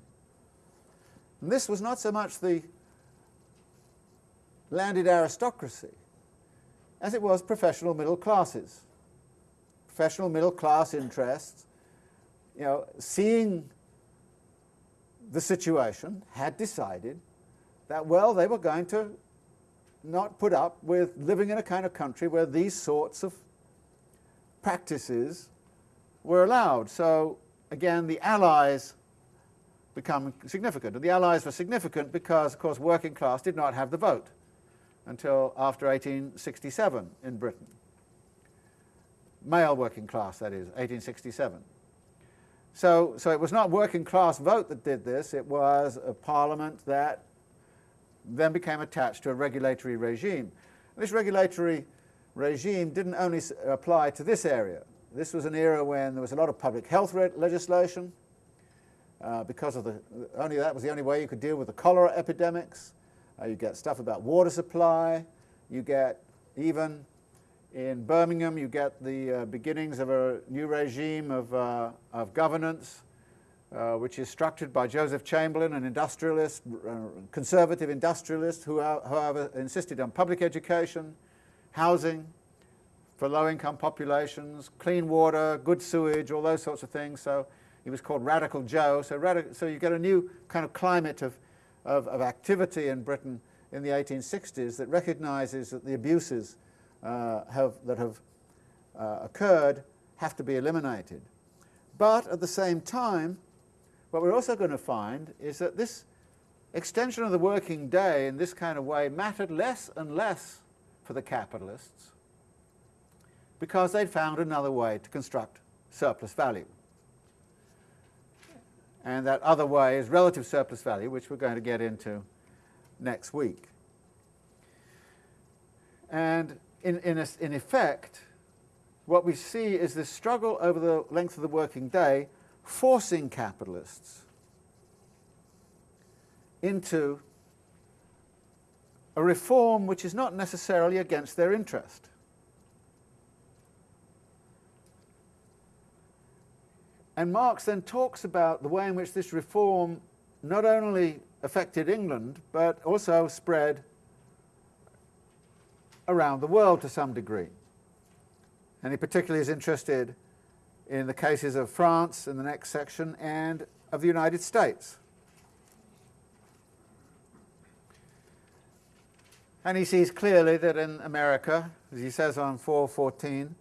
And this was not so much the landed aristocracy as it was professional middle classes. Professional middle class interests, you know, seeing the situation had decided that, well, they were going to not put up with living in a kind of country where these sorts of practices were allowed. So again, the Allies become significant. And the Allies were significant because, of course, working class did not have the vote until after 1867 in Britain. Male working class, that is, 1867. So, so it was not working class vote that did this, it was a parliament that then became attached to a regulatory regime. This regulatory regime didn't only apply to this area. This was an era when there was a lot of public health legislation, uh, because of the, only that was the only way you could deal with the cholera epidemics. Uh, you get stuff about water supply, you get even in Birmingham, you get the uh, beginnings of a new regime of, uh, of governance, uh, which is structured by Joseph Chamberlain, an industrialist, uh, conservative industrialist, who, however, insisted on public education, housing for low-income populations, clean water, good sewage, all those sorts of things. So he was called Radical Joe. So, so you get a new kind of climate of, of, of activity in Britain in the 1860s that recognizes that the abuses uh, have, that have uh, occurred have to be eliminated. But at the same time, what we're also going to find is that this extension of the working day in this kind of way mattered less and less for the capitalists because they'd found another way to construct surplus value. And that other way is relative surplus value, which we're going to get into next week. And in, in, a, in effect, what we see is this struggle over the length of the working day forcing capitalists into a reform which is not necessarily against their interest. And Marx then talks about the way in which this reform not only affected England, but also spread around the world to some degree. And he particularly is interested in the cases of France in the next section and of the United States. And he sees clearly that in America, as he says on 414,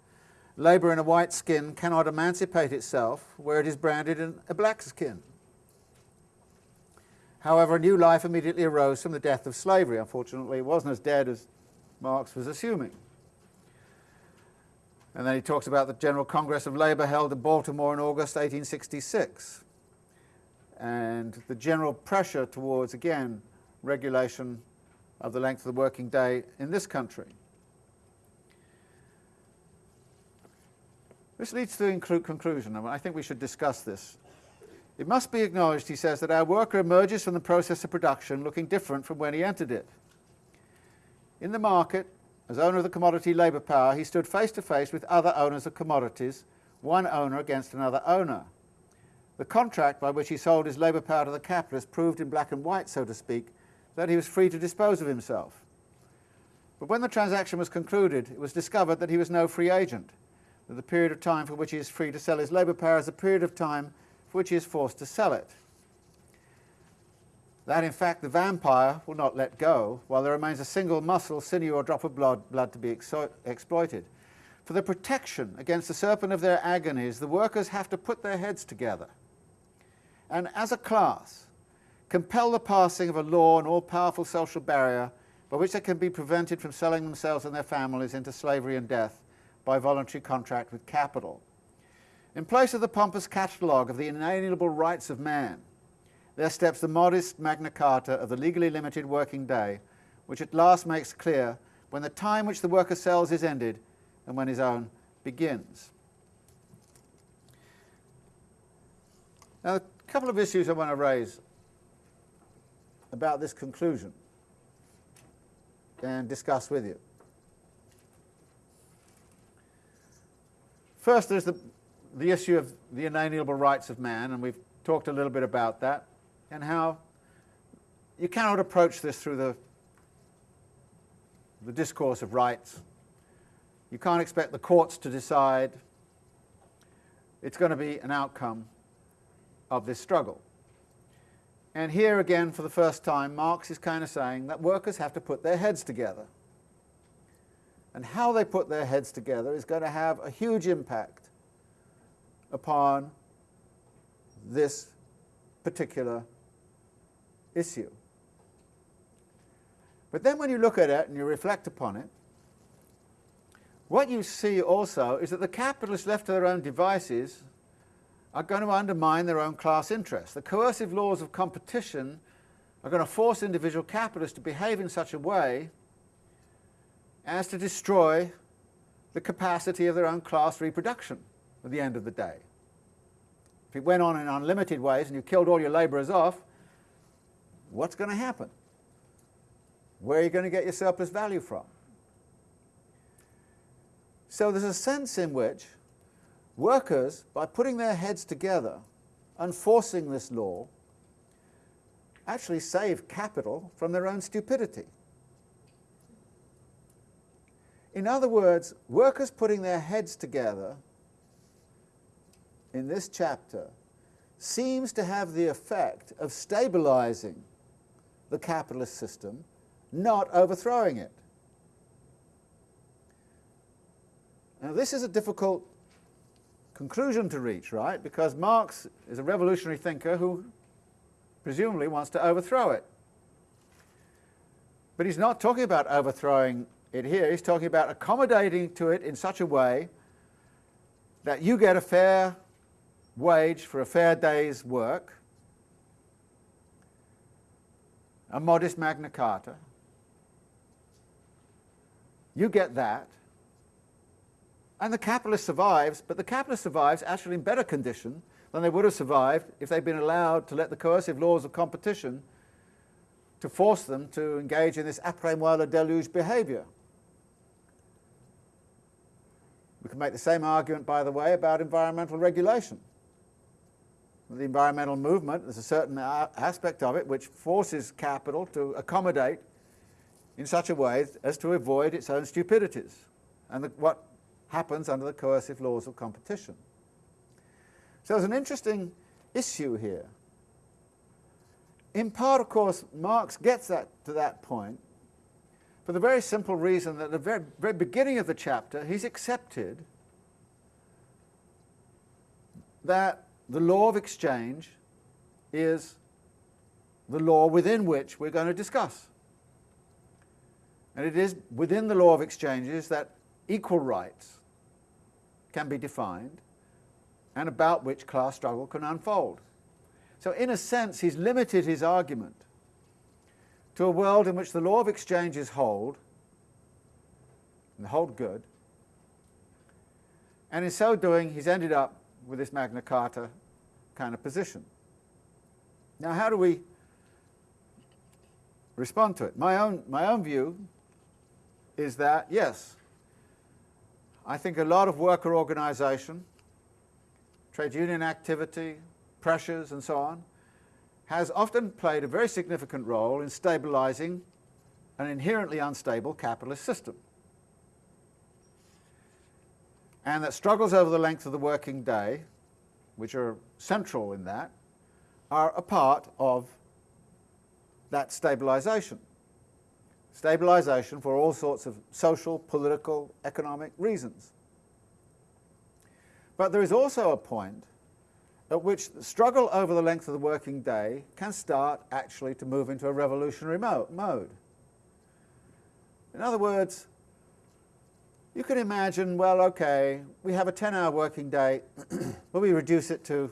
labour in a white skin cannot emancipate itself where it is branded in a black skin. However, a new life immediately arose from the death of slavery. Unfortunately, it wasn't as dead as Marx was assuming. And then he talks about the General Congress of Labour held in Baltimore in August 1866 and the general pressure towards, again, regulation of the length of the working day in this country. This leads to the conclusion, and I think we should discuss this. It must be acknowledged, he says, that our worker emerges from the process of production looking different from when he entered it. In the market, as owner of the commodity labour power, he stood face to face with other owners of commodities, one owner against another owner. The contract by which he sold his labour power to the capitalist proved in black and white, so to speak, that he was free to dispose of himself. But when the transaction was concluded, it was discovered that he was no free agent, that the period of time for which he is free to sell his labour power is a period of time for which he is forced to sell it that in fact the vampire will not let go while there remains a single muscle, sinew or drop of blood, blood to be exploited. For the protection against the serpent of their agonies, the workers have to put their heads together and as a class compel the passing of a law, an all-powerful social barrier by which they can be prevented from selling themselves and their families into slavery and death by voluntary contract with capital. In place of the pompous catalogue of the inalienable rights of man, there steps the modest Magna Carta of the legally limited working day, which at last makes clear when the time which the worker sells is ended and when his own begins. Now, a couple of issues I want to raise about this conclusion and discuss with you. First, there's the, the issue of the inalienable rights of man, and we've talked a little bit about that and how you cannot approach this through the, the discourse of rights. You can't expect the courts to decide. It's going to be an outcome of this struggle. And here again, for the first time, Marx is kind of saying that workers have to put their heads together. And how they put their heads together is going to have a huge impact upon this particular issue. But then when you look at it and you reflect upon it, what you see also is that the capitalists left to their own devices are going to undermine their own class interests. The coercive laws of competition are going to force individual capitalists to behave in such a way as to destroy the capacity of their own class reproduction at the end of the day. If it went on in unlimited ways and you killed all your labourers off, what's going to happen? Where are you going to get your surplus value from? So there's a sense in which workers, by putting their heads together and forcing this law, actually save capital from their own stupidity. In other words, workers putting their heads together in this chapter seems to have the effect of stabilizing the capitalist system, not overthrowing it. Now this is a difficult conclusion to reach, right? Because Marx is a revolutionary thinker who presumably wants to overthrow it. But he's not talking about overthrowing it here, he's talking about accommodating to it in such a way that you get a fair wage for a fair day's work, a modest Magna Carta. You get that. And the capitalist survives, but the capitalist survives actually in better condition than they would have survived if they'd been allowed to let the coercive laws of competition to force them to engage in this après-moi le déluge behavior. We can make the same argument, by the way, about environmental regulation the environmental movement, there's a certain aspect of it which forces capital to accommodate in such a way as to avoid its own stupidities and the, what happens under the coercive laws of competition. So there's an interesting issue here. In part, of course, Marx gets that, to that point for the very simple reason that at the very, very beginning of the chapter, he's accepted that the law of exchange is the law within which we're going to discuss. And it is within the law of exchanges that equal rights can be defined and about which class struggle can unfold. So in a sense, he's limited his argument to a world in which the law of exchanges hold, and hold good, and in so doing, he's ended up with this Magna Carta kind of position. Now, how do we respond to it? My own, my own view is that, yes, I think a lot of worker organisation, trade union activity, pressures and so on, has often played a very significant role in stabilising an inherently unstable capitalist system. And that struggles over the length of the working day, which are central in that, are a part of that stabilisation. Stabilisation for all sorts of social, political, economic reasons. But there is also a point at which the struggle over the length of the working day can start actually to move into a revolutionary mo mode. In other words, you can imagine, well, okay, we have a 10-hour working day, but we reduce it to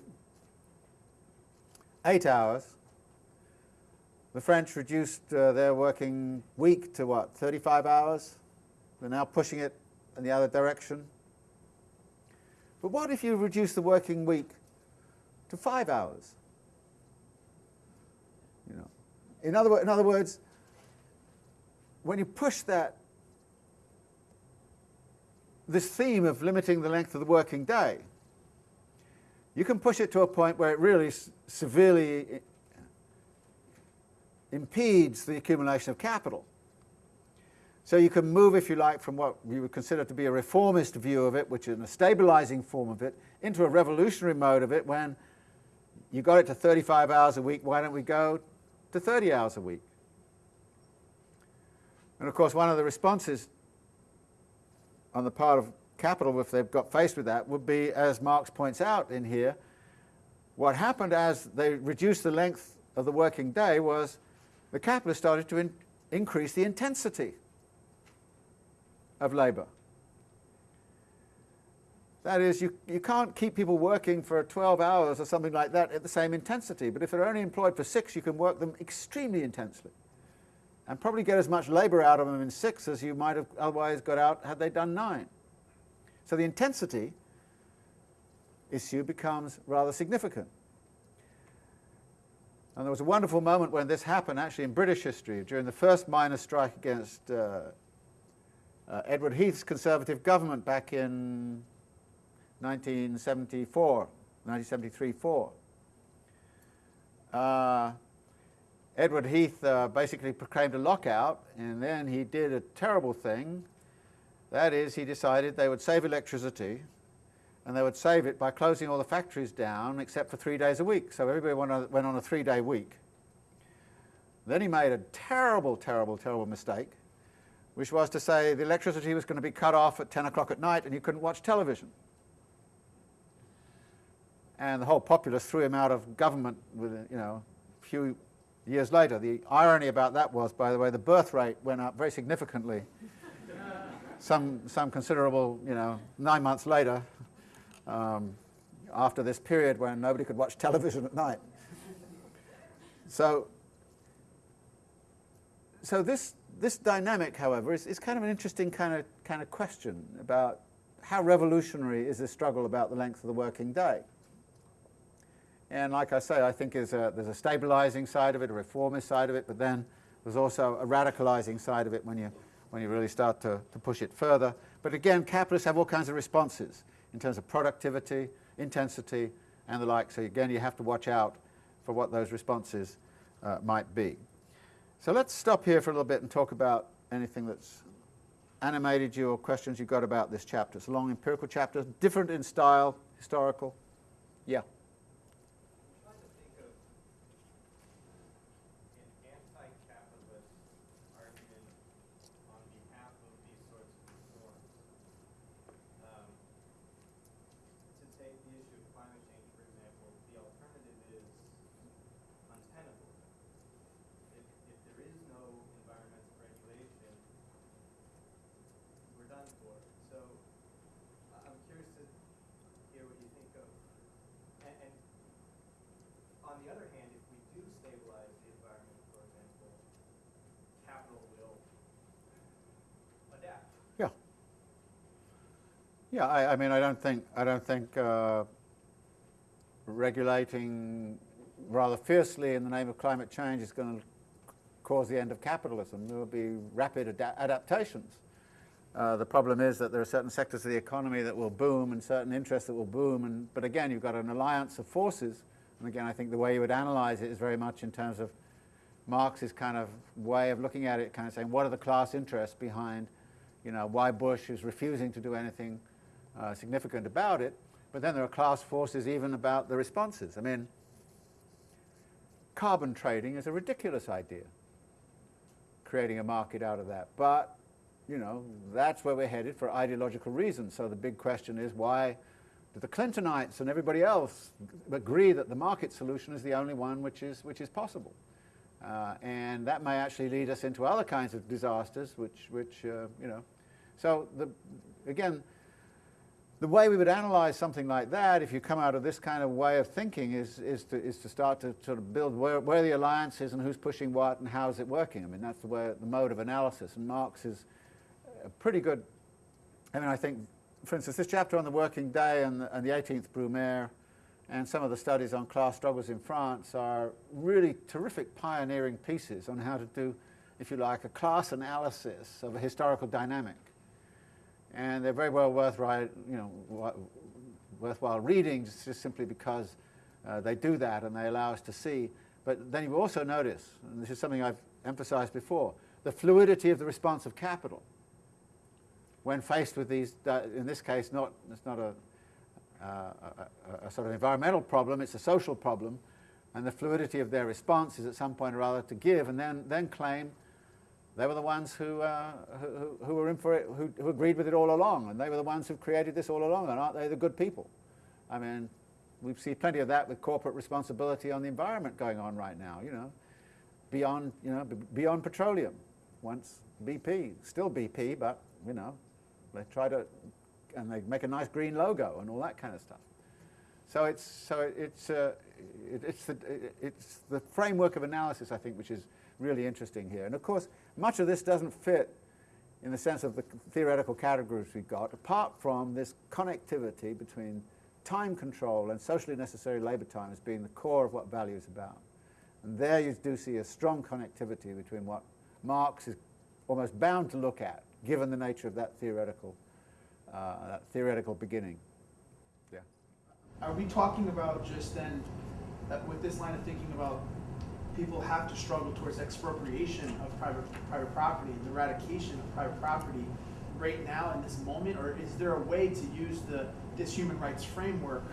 eight hours. The French reduced uh, their working week to what, 35 hours? They're now pushing it in the other direction. But what if you reduce the working week to five hours. You know, in other, in other words, when you push that, this theme of limiting the length of the working day, you can push it to a point where it really severely impedes the accumulation of capital. So you can move, if you like, from what we would consider to be a reformist view of it, which is a stabilizing form of it, into a revolutionary mode of it when you got it to 35 hours a week, why don't we go to 30 hours a week? And of course, one of the responses on the part of capital, if they've got faced with that, would be, as Marx points out in here, what happened as they reduced the length of the working day was the capitalists started to in increase the intensity of labour. That is, you, you can't keep people working for 12 hours or something like that at the same intensity, but if they're only employed for six, you can work them extremely intensely and probably get as much labour out of them in six as you might have otherwise got out had they done nine. So the intensity issue becomes rather significant. And there was a wonderful moment when this happened actually in British history during the first miners' strike against uh, uh, Edward Heath's Conservative government back in 1974, 1973-4. Uh, Edward Heath uh, basically proclaimed a lockout, and then he did a terrible thing. That is, he decided they would save electricity, and they would save it by closing all the factories down except for three days a week. So everybody went on, a three-day week. Then he made a terrible, terrible, terrible mistake, which was to say the electricity was going to be cut off at 10 o'clock at night and you couldn't watch television and the whole populace threw him out of government with, you know, a few years later. The irony about that was, by the way, the birth rate went up very significantly. some, some considerable, you know, nine months later, um, after this period when nobody could watch television at night. So, so this, this dynamic, however, is, is kind of an interesting kind of, kind of question about how revolutionary is this struggle about the length of the working day. And like I say, I think there's a, there's a stabilizing side of it, a reformist side of it, but then there's also a radicalizing side of it when you, when you really start to, to push it further. But again, capitalists have all kinds of responses in terms of productivity, intensity, and the like. So again, you have to watch out for what those responses uh, might be. So let's stop here for a little bit and talk about anything that's animated you or questions you've got about this chapter. It's a long empirical chapter, different in style, historical, Yeah. I'm trying to think of an anti-capitalist argument on behalf of these sorts of reforms. Um, To take the issue of climate change, for example, the alternative is untenable. If, if there is no environmental regulation, we're done for. So I- I'm curious to hear what you think of, and, and on the other hand, if we do stabilize the environment, for example, capital will adapt. Yeah. Yeah, I, I mean, I don't think, I don't think uh, regulating rather fiercely in the name of climate change is going to cause the end of capitalism. There will be rapid ada- adaptations. Uh, the problem is that there are certain sectors of the economy that will boom and certain interests that will boom. And, but again, you've got an alliance of forces. And again, I think the way you would analyze it is very much in terms of Marx's kind of way of looking at it, kind of saying, what are the class interests behind, you know, why Bush is refusing to do anything uh, significant about it. But then there are class forces even about the responses. I mean, carbon trading is a ridiculous idea, creating a market out of that. But, you know, that's where we're headed for ideological reasons. So the big question is why do the Clintonites and everybody else agree that the market solution is the only one which is, which is possible? Uh, and that may actually lead us into other kinds of disasters, which, which uh, you know. So, the, again, the way we would analyze something like that, if you come out of this kind of way of thinking, is, is, to, is to start to sort of build where, where the alliance is and who's pushing what and how is it working. I mean, that's the, way, the mode of analysis. And Marx is a pretty good, I mean, I think, for instance, this chapter on the working day and the, and the 18th Brumaire and some of the studies on class struggles in France are really terrific pioneering pieces on how to do, if you like, a class analysis of a historical dynamic and they're very well worth you know, worthwhile reading just simply because uh, they do that and they allow us to see. But then you also notice, and this is something I've emphasized before, the fluidity of the response of capital when faced with these, uh, in this case, not, it's not a, uh, a, a, sort of environmental problem, it's a social problem, and the fluidity of their response is at some point or other to give and then, then claim they were the ones who, uh, who, who, were in for it, who, who, agreed with it all along, and they were the ones who created this all along, and aren't they the good people? I mean, we see plenty of that with corporate responsibility on the environment going on right now, you know, beyond, you know, beyond petroleum. Once BP, still BP, but, you know, they try to, and they make a nice green logo and all that kind of stuff. So it's, so it's, uh, it, it's, the, it's the framework of analysis, I think, which is really interesting here. And of course, much of this doesn't fit in the sense of the theoretical categories we've got, apart from this connectivity between time control and socially necessary labour time as being the core of what value is about. And there you do see a strong connectivity between what Marx is almost bound to look at, given the nature of that theoretical, uh, that theoretical beginning. Are we talking about just then, that with this line of thinking about people have to struggle towards expropriation of private private property, the eradication of private property right now in this moment, or is there a way to use the this human rights framework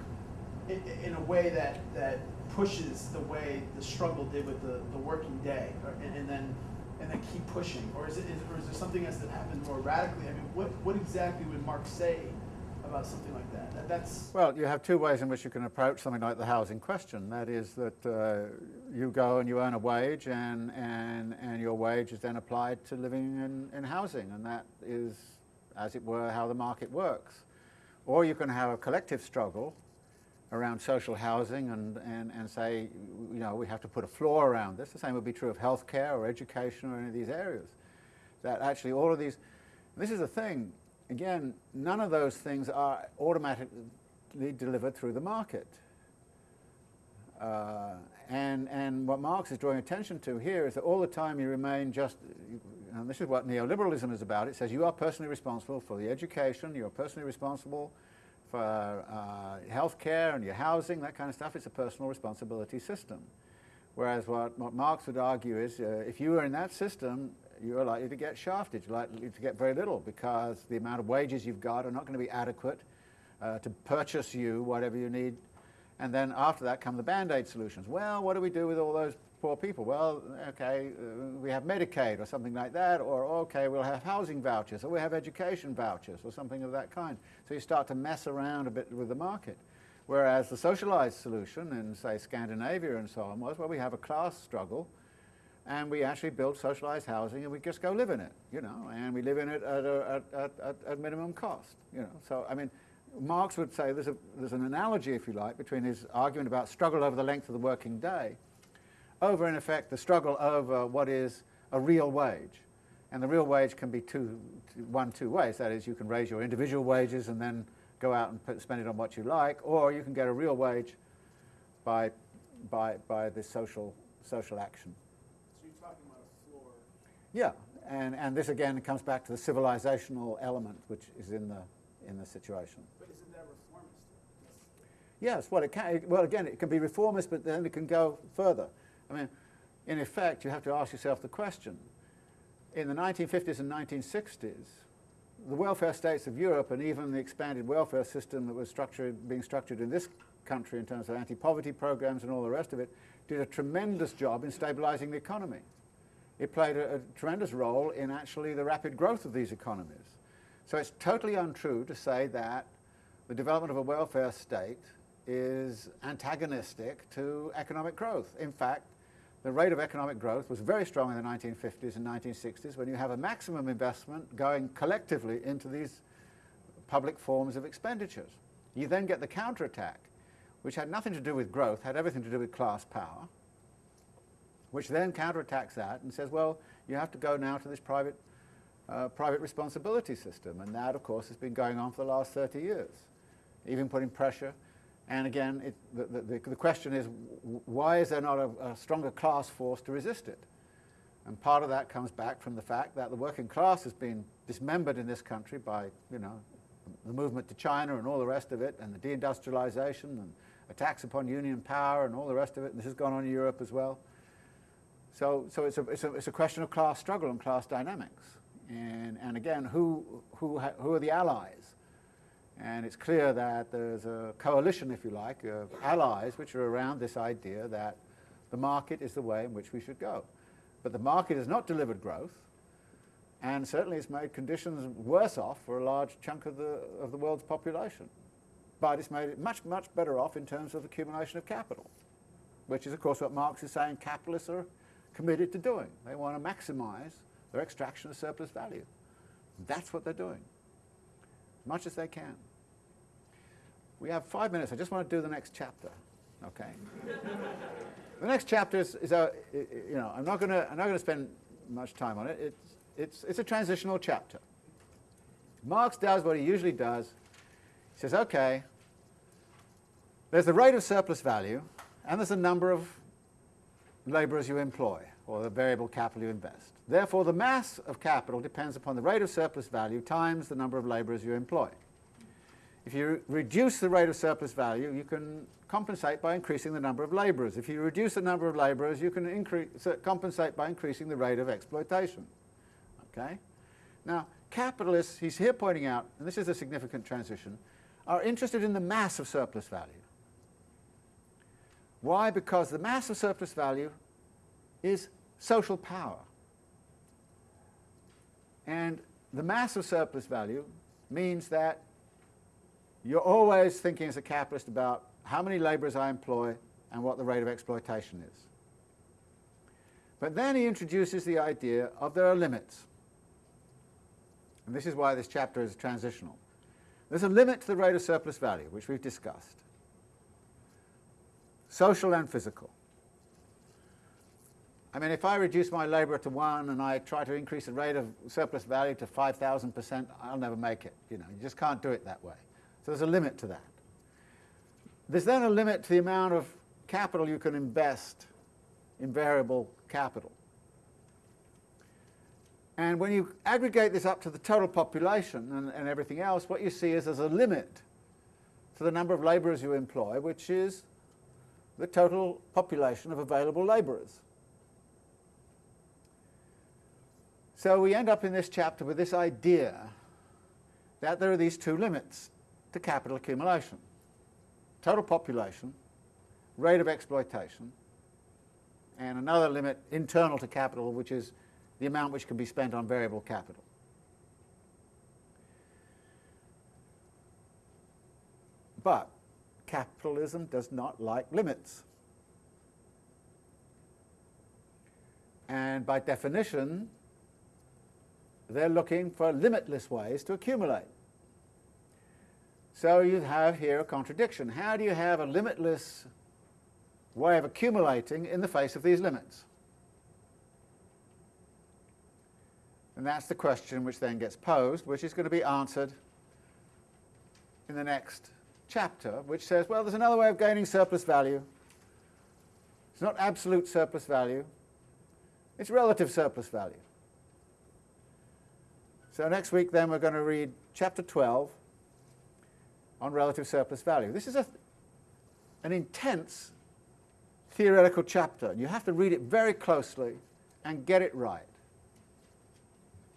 in, in a way that that pushes the way the struggle did with the, the working day, or, and, and, then and then keep pushing, or is it is, or is there something else that happens more radically? I mean, what what exactly would Marx say about something like that? that? That's well, you have two ways in which you can approach something like the housing question. That is that uh, you go and you earn a wage, and, and, and your wage is then applied to living in, in housing, and that is, as it were, how the market works. Or you can have a collective struggle around social housing and, and, and say, you know, we have to put a floor around this. The same would be true of healthcare or education or any of these areas. That actually all of these, this is the thing, again, none of those things are automatically delivered through the market. Uh, and, and what Marx is drawing attention to here is that all the time you remain just, and this is what neoliberalism is about, it says you are personally responsible for the education, you're personally responsible for uh, health care and your housing, that kind of stuff. It's a personal responsibility system. Whereas what, what Marx would argue is uh, if you are in that system, you're likely to get shafted, you're likely to get very little because the amount of wages you've got are not going to be adequate uh, to purchase you whatever you need And then after that come the Band-Aid solutions. Well, what do we do with all those poor people? Well, okay, uh, we have Medicaid or something like that, or okay, we'll have housing vouchers, or we have education vouchers, or something of that kind. So you start to mess around a bit with the market. Whereas the socialized solution in, say, Scandinavia and so on was, well, we have a class struggle, and we actually build socialized housing, and we just go live in it, you know, and we live in it at, a, at, at, at minimum cost, you know. So, I mean, Marx would say there's, a, there's an analogy, if you like, between his argument about struggle over the length of the working day over, in effect, the struggle over what is a real wage. And the real wage can be two, one, two ways. That is, you can raise your individual wages and then go out and put, spend it on what you like, or you can get a real wage by, by, by this social, social action. So you're talking about a floor. Yeah, and, and this again comes back to the civilizational element which is in the, in the situation. But isn't that reformist? Yes, well, it can, well, again, it can be reformist, but then it can go further. I mean, in effect, you have to ask yourself the question, in the 1950s and 1960s, the welfare states of Europe and even the expanded welfare system that was structured, being structured in this country in terms of anti-poverty programs and all the rest of it, did a tremendous job in stabilizing the economy. It played a, a tremendous role in actually the rapid growth of these economies. So it's totally untrue to say that the development of a welfare state is antagonistic to economic growth. In fact, the rate of economic growth was very strong in the 1950s and 1960s when you have a maximum investment going collectively into these public forms of expenditures. You then get the counterattack, which had nothing to do with growth, had everything to do with class power, which then counterattacks that and says, well, you have to go now to this private, uh, private responsibility system. And that, of course, has been going on for the last 30 years, even putting pressure. And again, it, the, the, the question is, why is there not a, a stronger class force to resist it? And part of that comes back from the fact that the working class has been dismembered in this country by, you know, the movement to China and all the rest of it, and the deindustrialization and attacks upon union power and all the rest of it. And this has gone on in Europe as well. So, so it's, a, it's, a, it's a question of class struggle and class dynamics. And, and again, who, who, who are the allies? And it's clear that there's a coalition, if you like, of allies which are around this idea that the market is the way in which we should go. But the market has not delivered growth, and certainly it's made conditions worse off for a large chunk of the, of the world's population. But it's made it much, much better off in terms of accumulation of capital, which is, of course, what Marx is saying capitalists are committed to doing. They want to maximize their extraction of surplus value. That's what they're doing, as much as they can. We have five minutes. I just want to do the next chapter, okay? the next chapter is, is uh, a, you know, I'm not going to, I'm not going to spend much time on it. It's, it's, it's a transitional chapter. Marx does what he usually does. He says, okay, there's the rate of surplus value, and there's the number of laborers you employ, or the variable capital you invest. Therefore, the mass of capital depends upon the rate of surplus value times the number of laborers you employ. If you reduce the rate of surplus value, you can compensate by increasing the number of laborers. If you reduce the number of laborers, you can increase, uh, compensate by increasing the rate of exploitation. Okay? Now, capitalists, he's here pointing out, and this is a significant transition, are interested in the mass of surplus value. Why? Because the mass of surplus value is social power. And the mass of surplus value means that you're always thinking as a capitalist about how many laborers I employ and what the rate of exploitation is. But then he introduces the idea of there are limits. And this is why this chapter is transitional. There's a limit to the rate of surplus value, which we've discussed. Social and physical. I mean, if I reduce my labour to one and I try to increase the rate of surplus value to 5,000%, I'll never make it. You know, you just can't do it that way. So there's a limit to that. There's then a limit to the amount of capital you can invest in variable capital. And when you aggregate this up to the total population and, and everything else, what you see is there's a limit to the number of labourers you employ, which is the total population of available labourers. So we end up in this chapter with this idea that there are these two limits to capital accumulation. Total population rate of exploitation, and another limit internal to capital, which is the amount which can be spent on variable capital. But capitalism does not like limits. And by definition, they're looking for limitless ways to accumulate. So you have here a contradiction. How do you have a limitless way of accumulating in the face of these limits? And that's the question which then gets posed, which is going to be answered in the next chapter, which says, well, there's another way of gaining surplus value. It's not absolute surplus value, it's relative surplus value. So next week then we're going to read chapter 12 on relative surplus value. This is a, an intense theoretical chapter. You have to read it very closely and get it right.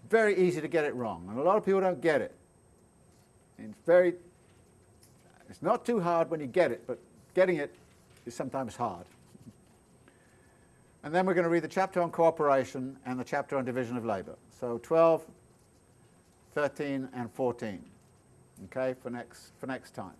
Very easy to get it wrong, and a lot of people don't get it. It's very, it's not too hard when you get it, but getting it is sometimes hard. And then we're going to read the chapter on cooperation and the chapter on division of labour. So 12, 13 and 14, okay, for next, for next time.